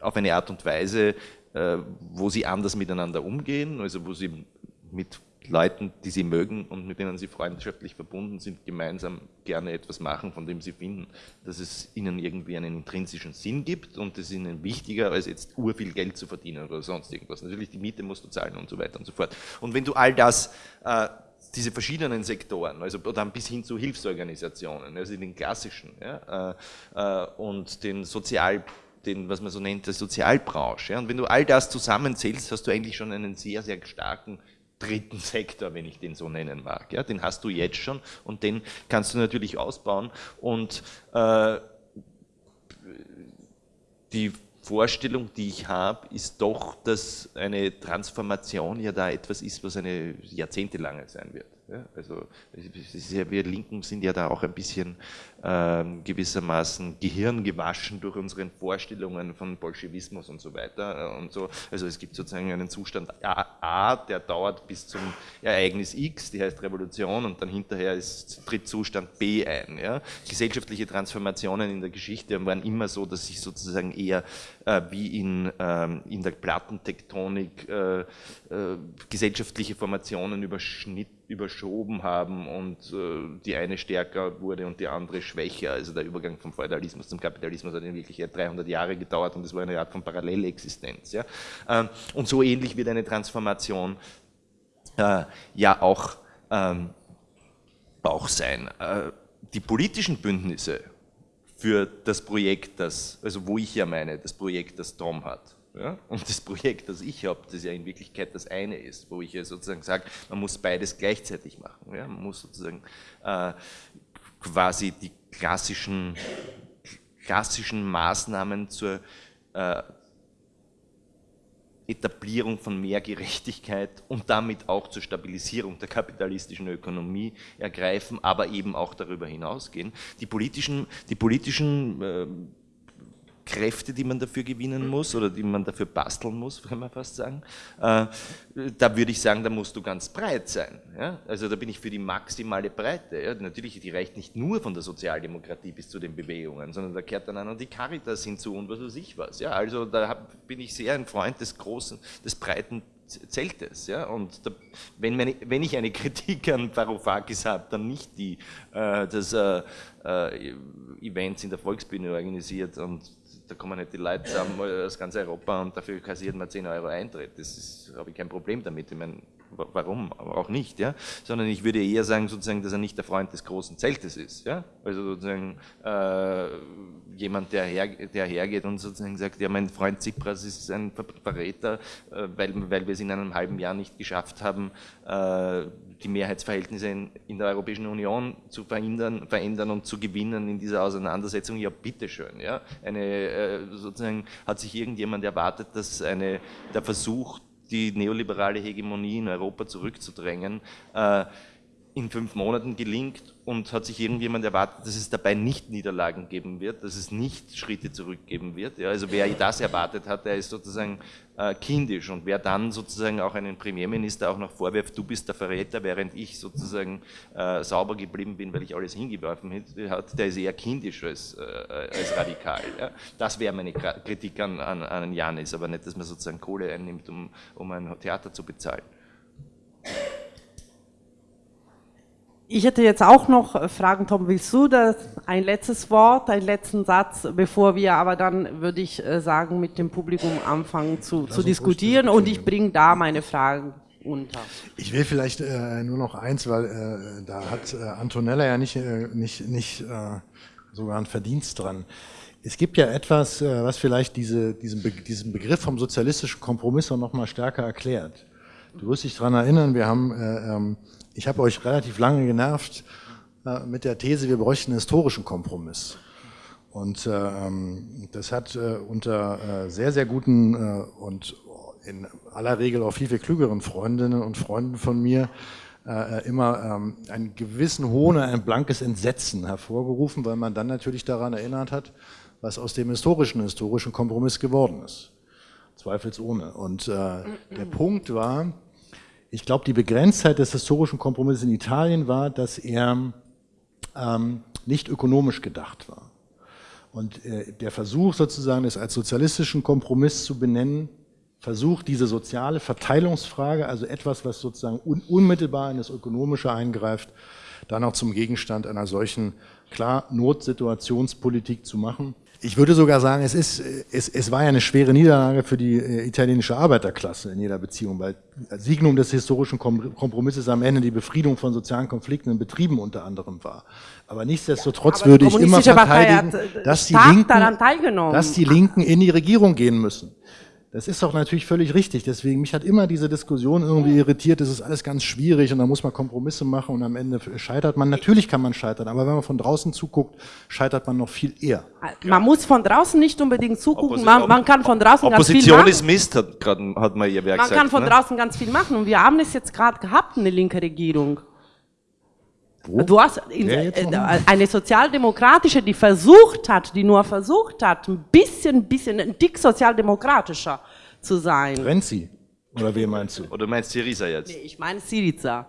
auf eine Art und Weise, wo sie anders miteinander umgehen, also wo sie mit Leuten, die sie mögen und mit denen sie freundschaftlich verbunden sind, gemeinsam gerne etwas machen, von dem sie finden, dass es ihnen irgendwie einen intrinsischen Sinn gibt und es ihnen wichtiger, als jetzt urviel Geld zu verdienen oder sonst irgendwas. Natürlich die Miete musst du zahlen und so weiter und so fort. Und wenn du all das, äh, diese verschiedenen Sektoren, also dann bis hin zu Hilfsorganisationen, also den klassischen ja, äh, äh und den Sozial den, was man so nennt, der Sozialbranche. Und wenn du all das zusammenzählst, hast du eigentlich schon einen sehr, sehr starken dritten Sektor, wenn ich den so nennen mag. Ja? Den hast du jetzt schon und den kannst du natürlich ausbauen. Und äh, die Vorstellung, die ich habe, ist doch, dass eine Transformation ja da etwas ist, was eine jahrzehntelange sein wird. Ja, also wir Linken sind ja da auch ein bisschen ähm, gewissermaßen gehirngewaschen durch unsere Vorstellungen von Bolschewismus und so weiter äh, und so. Also es gibt sozusagen einen Zustand A, A, der dauert bis zum Ereignis X, die heißt Revolution und dann hinterher ist, tritt Zustand B ein. Ja. Gesellschaftliche Transformationen in der Geschichte waren immer so, dass sich sozusagen eher äh, wie in, ähm, in der Plattentektonik äh, äh, gesellschaftliche Formationen überschnitten überschoben haben und äh, die eine stärker wurde und die andere schwächer. Also der Übergang vom Feudalismus zum Kapitalismus hat in Wirklichkeit 300 Jahre gedauert und es war eine Art von Parallelexistenz. Ja? Ähm, und so ähnlich wird eine Transformation äh, ja auch, ähm, auch sein. Äh, die politischen Bündnisse für das Projekt, das, also wo ich ja meine, das Projekt, das Tom hat, Ja? Und das Projekt, das ich habe, das ja in Wirklichkeit das eine ist, wo ich ja sozusagen sage, man muss beides gleichzeitig machen. Ja? Man muss sozusagen äh, quasi die klassischen, klassischen Maßnahmen zur äh, Etablierung von mehr Gerechtigkeit und damit auch zur Stabilisierung der kapitalistischen Ökonomie ergreifen, aber eben auch darüber hinausgehen. Die politischen, die politischen äh, Kräfte, die man dafür gewinnen muss oder die man dafür basteln muss, [LAUGHS] kann man fast sagen. Äh, da würde ich sagen, da musst du ganz breit sein. Ja? Also da bin ich für die maximale Breite. Ja? Natürlich, die reicht nicht nur von der Sozialdemokratie bis zu den Bewegungen, sondern da kehrt dann auch noch die Caritas hinzu und was weiß ich was. Ja? Also da hab, bin ich sehr ein Freund des großen, des breiten Zeltes. Ja? Und da, wenn, meine, wenn, ich eine [LAUGHS] Kritik an Varoufakis habe, dann nicht die, äh, dass äh, äh, Events in der Volksbühne organisiert und da kommen halt die Leute zusammen aus ganz Europa und dafür kassiert man 10 Euro Eintritt. Das habe ich kein Problem damit. Ich meine, warum auch nicht, ja? Sondern ich würde eher sagen, sozusagen, dass er nicht der Freund des großen Zeltes ist, ja? Also sozusagen äh, jemand, der, her, der hergeht und sozusagen sagt, ja, mein Freund Tsipras ist ein Verräter, äh, weil, weil wir es in einem halben Jahr nicht geschafft haben, äh, die Mehrheitsverhältnisse in, in, der Europäischen Union zu verändern, verändern und zu gewinnen in dieser Auseinandersetzung, ja bitteschön. Ja? Eine, äh, sozusagen hat sich irgendjemand erwartet, dass eine, der Versuch, die neoliberale Hegemonie in Europa zurückzudrängen, äh, in fünf Monaten gelingt und hat sich irgendjemand erwartet, dass es dabei nicht Niederlagen geben wird, dass es nicht Schritte zurückgeben wird. Ja, also wer das erwartet hat, der ist sozusagen äh, kindisch und wer dann sozusagen auch einen Premierminister auch noch vorwirft, du bist der Verräter, während ich sozusagen äh, sauber geblieben bin, weil ich alles hingeworfen hat, der ist eher kindisch als, äh, als radikal. Ja. Das wäre meine Kritik an, an, an Janis, aber nicht, dass man sozusagen Kohle einnimmt, um, um ein Theater zu bezahlen. Ich hätte jetzt auch noch äh, Fragen, Tom, willst du das? Ein letztes Wort, einen letzten Satz, bevor wir aber dann, würde ich äh, sagen, mit dem Publikum anfangen zu, zu diskutieren und ich bringe da meine Fragen unter. Ich will vielleicht äh, nur noch eins, weil äh, da hat äh, Antonella ja nicht, äh, nicht, nicht sogar einen Verdienst dran. Es gibt ja etwas, was vielleicht diese, diesen, Be diesen Begriff vom sozialistischen Kompromiss noch mal stärker erklärt. Du wirst dich daran erinnern, wir haben ähm, ich habe euch relativ lange genervt äh, mit der These, wir bräuchten einen historischen Kompromiss. Und äh, das hat äh, unter äh, sehr, sehr guten äh, und in aller Regel auch viel, viel klügeren Freundinnen und Freunden von mir äh, immer ähm, einen gewissen Hohn, ein blankes Entsetzen hervorgerufen, weil man dann natürlich daran erinnert hat, was aus dem historischen, historischen Kompromiss geworden ist. Zweifelsohne. Und der Punkt war, ich glaube, die Begrenztheit des historischen Kompromisses in Italien war, dass er ähm, nicht ökonomisch gedacht war. Und äh, der Versuch sozusagen, es als sozialistischen Kompromiss zu benennen, versucht diese soziale Verteilungsfrage, also etwas, was sozusagen un unmittelbar in das Ökonomische eingreift, dann auch zum Gegenstand einer solchen, klar, Notsituationspolitik zu machen. Ich würde sogar sagen, es, ist, es, es war ja eine schwere Niederlage für die äh, italienische Arbeiterklasse in jeder Beziehung, weil Signum des historischen Kompromisses am Ende die Befriedung von sozialen Konflikten in Betrieben unter anderem war. Aber nichtsdestotrotz ja, aber würde ich immer verteidigen, äh, dass die, Linken, dass die Linken in die Regierung gehen müssen. Das ist doch natürlich völlig richtig. Deswegen, mich hat immer diese Diskussion irgendwie irritiert. Das ist alles ganz schwierig und da muss man Kompromisse machen und am Ende scheitert man. Natürlich kann man scheitern, aber wenn man von draußen zuguckt, scheitert man noch viel eher. Man muss von draußen nicht unbedingt zugucken. Man, man kann von draußen Opposition ganz viel machen. ist Mist, hat, grad, hat man ihr Werk Man gesagt, kann von ne? draußen ganz viel machen und wir haben es jetzt gerade gehabt, eine linke Regierung. Wo? Du hast äh, eine sozialdemokratische, die versucht hat, die nur versucht hat, ein bisschen, bisschen, ein dick sozialdemokratischer zu sein. Renzi? Oder wen meinst du? Oder meinst du Syriza jetzt? Nee, ich meine Syriza.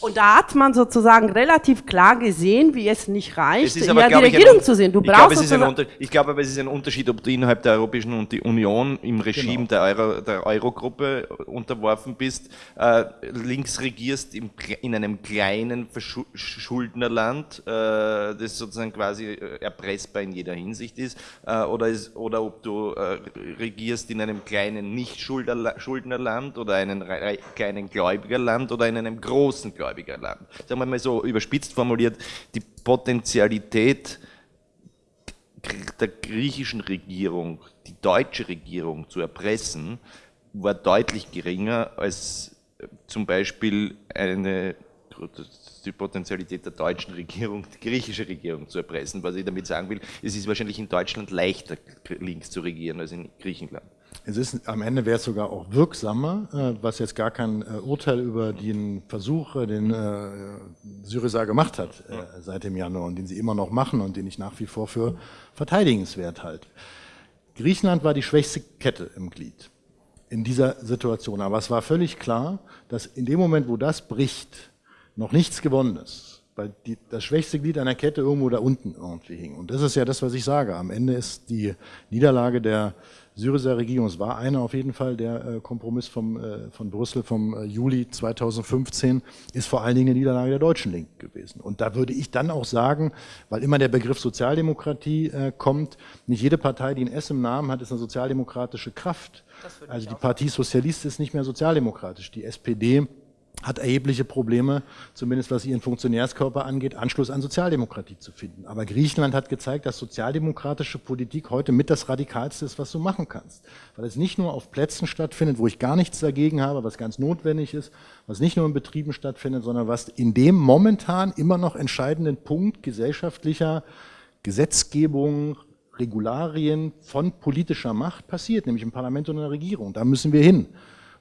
Und da hat man sozusagen relativ klar gesehen, wie es nicht reicht, es aber, ja, die Regierung ein, zu sehen. Du ich brauchst glaube, es ist ein ich glaube aber, es ist ein Unterschied, ob du innerhalb der Europäischen Union im Regime genau. der, Euro, der Eurogruppe unterworfen bist, äh, links regierst im, in einem kleinen Schuldnerland, äh, das sozusagen quasi äh, erpressbar in jeder Hinsicht ist, äh, oder, ist, oder ob du äh, regierst in einem kleinen Nicht-Schuldnerland oder einem kleinen Gläubigerland oder in einem großen Gläubigerland gläubiger Land. Sagen wir mal so überspitzt formuliert, die Potenzialität der griechischen Regierung, die deutsche Regierung zu erpressen, war deutlich geringer als äh, zum Beispiel eine, die Potenzialität der deutschen Regierung, die griechische Regierung zu erpressen. Was ich damit sagen will, es ist wahrscheinlich in Deutschland leichter, links zu regieren als in Griechenland. Es ist, am Ende wäre es sogar auch wirksamer, äh, was jetzt gar kein äh, Urteil über den Versuch, äh, den Syriza gemacht hat seit dem Januar und den sie immer noch machen und den ich nach wie vor für verteidigenswert halte. Griechenland war die schwächste Kette im Glied in dieser Situation. Aber es war völlig klar, dass in dem Moment, wo das bricht, noch nichts gewonnen ist. Weil die, das schwächste Glied einer Kette irgendwo da unten irgendwie hing. Und das ist ja das, was ich sage. Am Ende ist die Niederlage der Syriza Regierung. Es war einer auf jeden Fall, der äh, Kompromiss vom, äh, von Brüssel vom äh, Juli 2015 ist vor allen Dingen eine Niederlage der deutschen Linken gewesen. Und da würde ich dann auch sagen, weil immer der Begriff Sozialdemokratie kommt, nicht jede Partei, die ein S im Namen hat, ist eine sozialdemokratische Kraft. Also die Partie Sozialist ist nicht mehr sozialdemokratisch. Die SPD hat erhebliche Probleme, zumindest was ihren Funktionärskörper angeht, Anschluss an Sozialdemokratie zu finden. Aber Griechenland hat gezeigt, dass sozialdemokratische Politik heute mit das Radikalste ist, was du machen kannst. Weil es nicht nur auf Plätzen stattfindet, wo ich gar nichts dagegen habe, was ganz notwendig ist, was nicht nur in Betrieben stattfindet, sondern was in dem momentan immer noch entscheidenden Punkt gesellschaftlicher Gesetzgebung, Regularien von politischer Macht passiert, nämlich im Parlament und in der Regierung. Da müssen wir hin.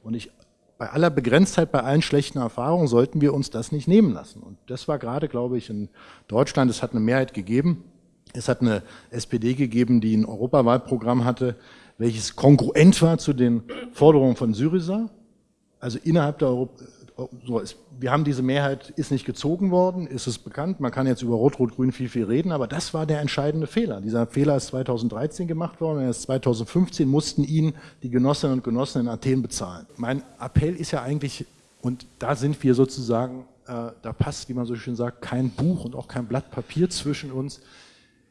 Und ich bei aller Begrenztheit, bei allen schlechten Erfahrungen sollten wir uns das nicht nehmen lassen. Und das war gerade, glaube ich, in Deutschland, es hat eine Mehrheit gegeben. Es hat eine SPD gegeben, die ein Europawahlprogramm hatte, welches kongruent war zu den Forderungen von Syriza. Also innerhalb der Europa, so ist, wir haben diese Mehrheit, ist nicht gezogen worden, ist es bekannt, man kann jetzt über Rot-Rot-Grün viel, viel reden, aber das war der entscheidende Fehler. Dieser Fehler ist 2013 gemacht worden, erst 2015 mussten ihn die Genossinnen und Genossen in Athen bezahlen. Mein Appell ist ja eigentlich, und da sind wir sozusagen, äh, da passt, wie man so schön sagt, kein Buch und auch kein Blatt Papier zwischen uns.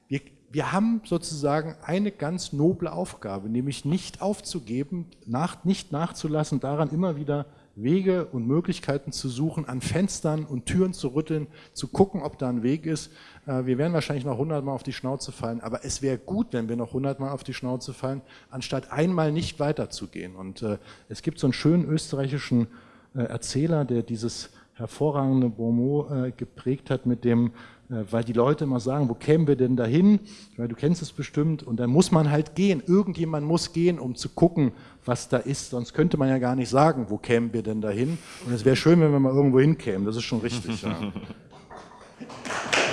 Wir, wir haben sozusagen eine ganz noble Aufgabe, nämlich nicht aufzugeben, nach, nicht nachzulassen, daran immer wieder Wege und Möglichkeiten zu suchen, an Fenstern und Türen zu rütteln, zu gucken, ob da ein Weg ist. Äh, wir werden wahrscheinlich noch hundertmal auf die Schnauze fallen, aber es wäre gut, wenn wir noch hundertmal auf die Schnauze fallen, anstatt einmal nicht weiterzugehen. Und äh, es gibt so einen schönen österreichischen äh, Erzähler, der dieses hervorragende Bonmot geprägt hat mit dem weil die Leute immer sagen, wo kämen wir denn dahin? Weil du kennst es bestimmt und dann muss man halt gehen. Irgendjemand muss gehen, um zu gucken, was da ist. Sonst könnte man ja gar nicht sagen, wo kämen wir denn dahin? Und es wäre schön, wenn wir mal irgendwo hinkämen. Das ist schon richtig. Ja. [LAUGHS]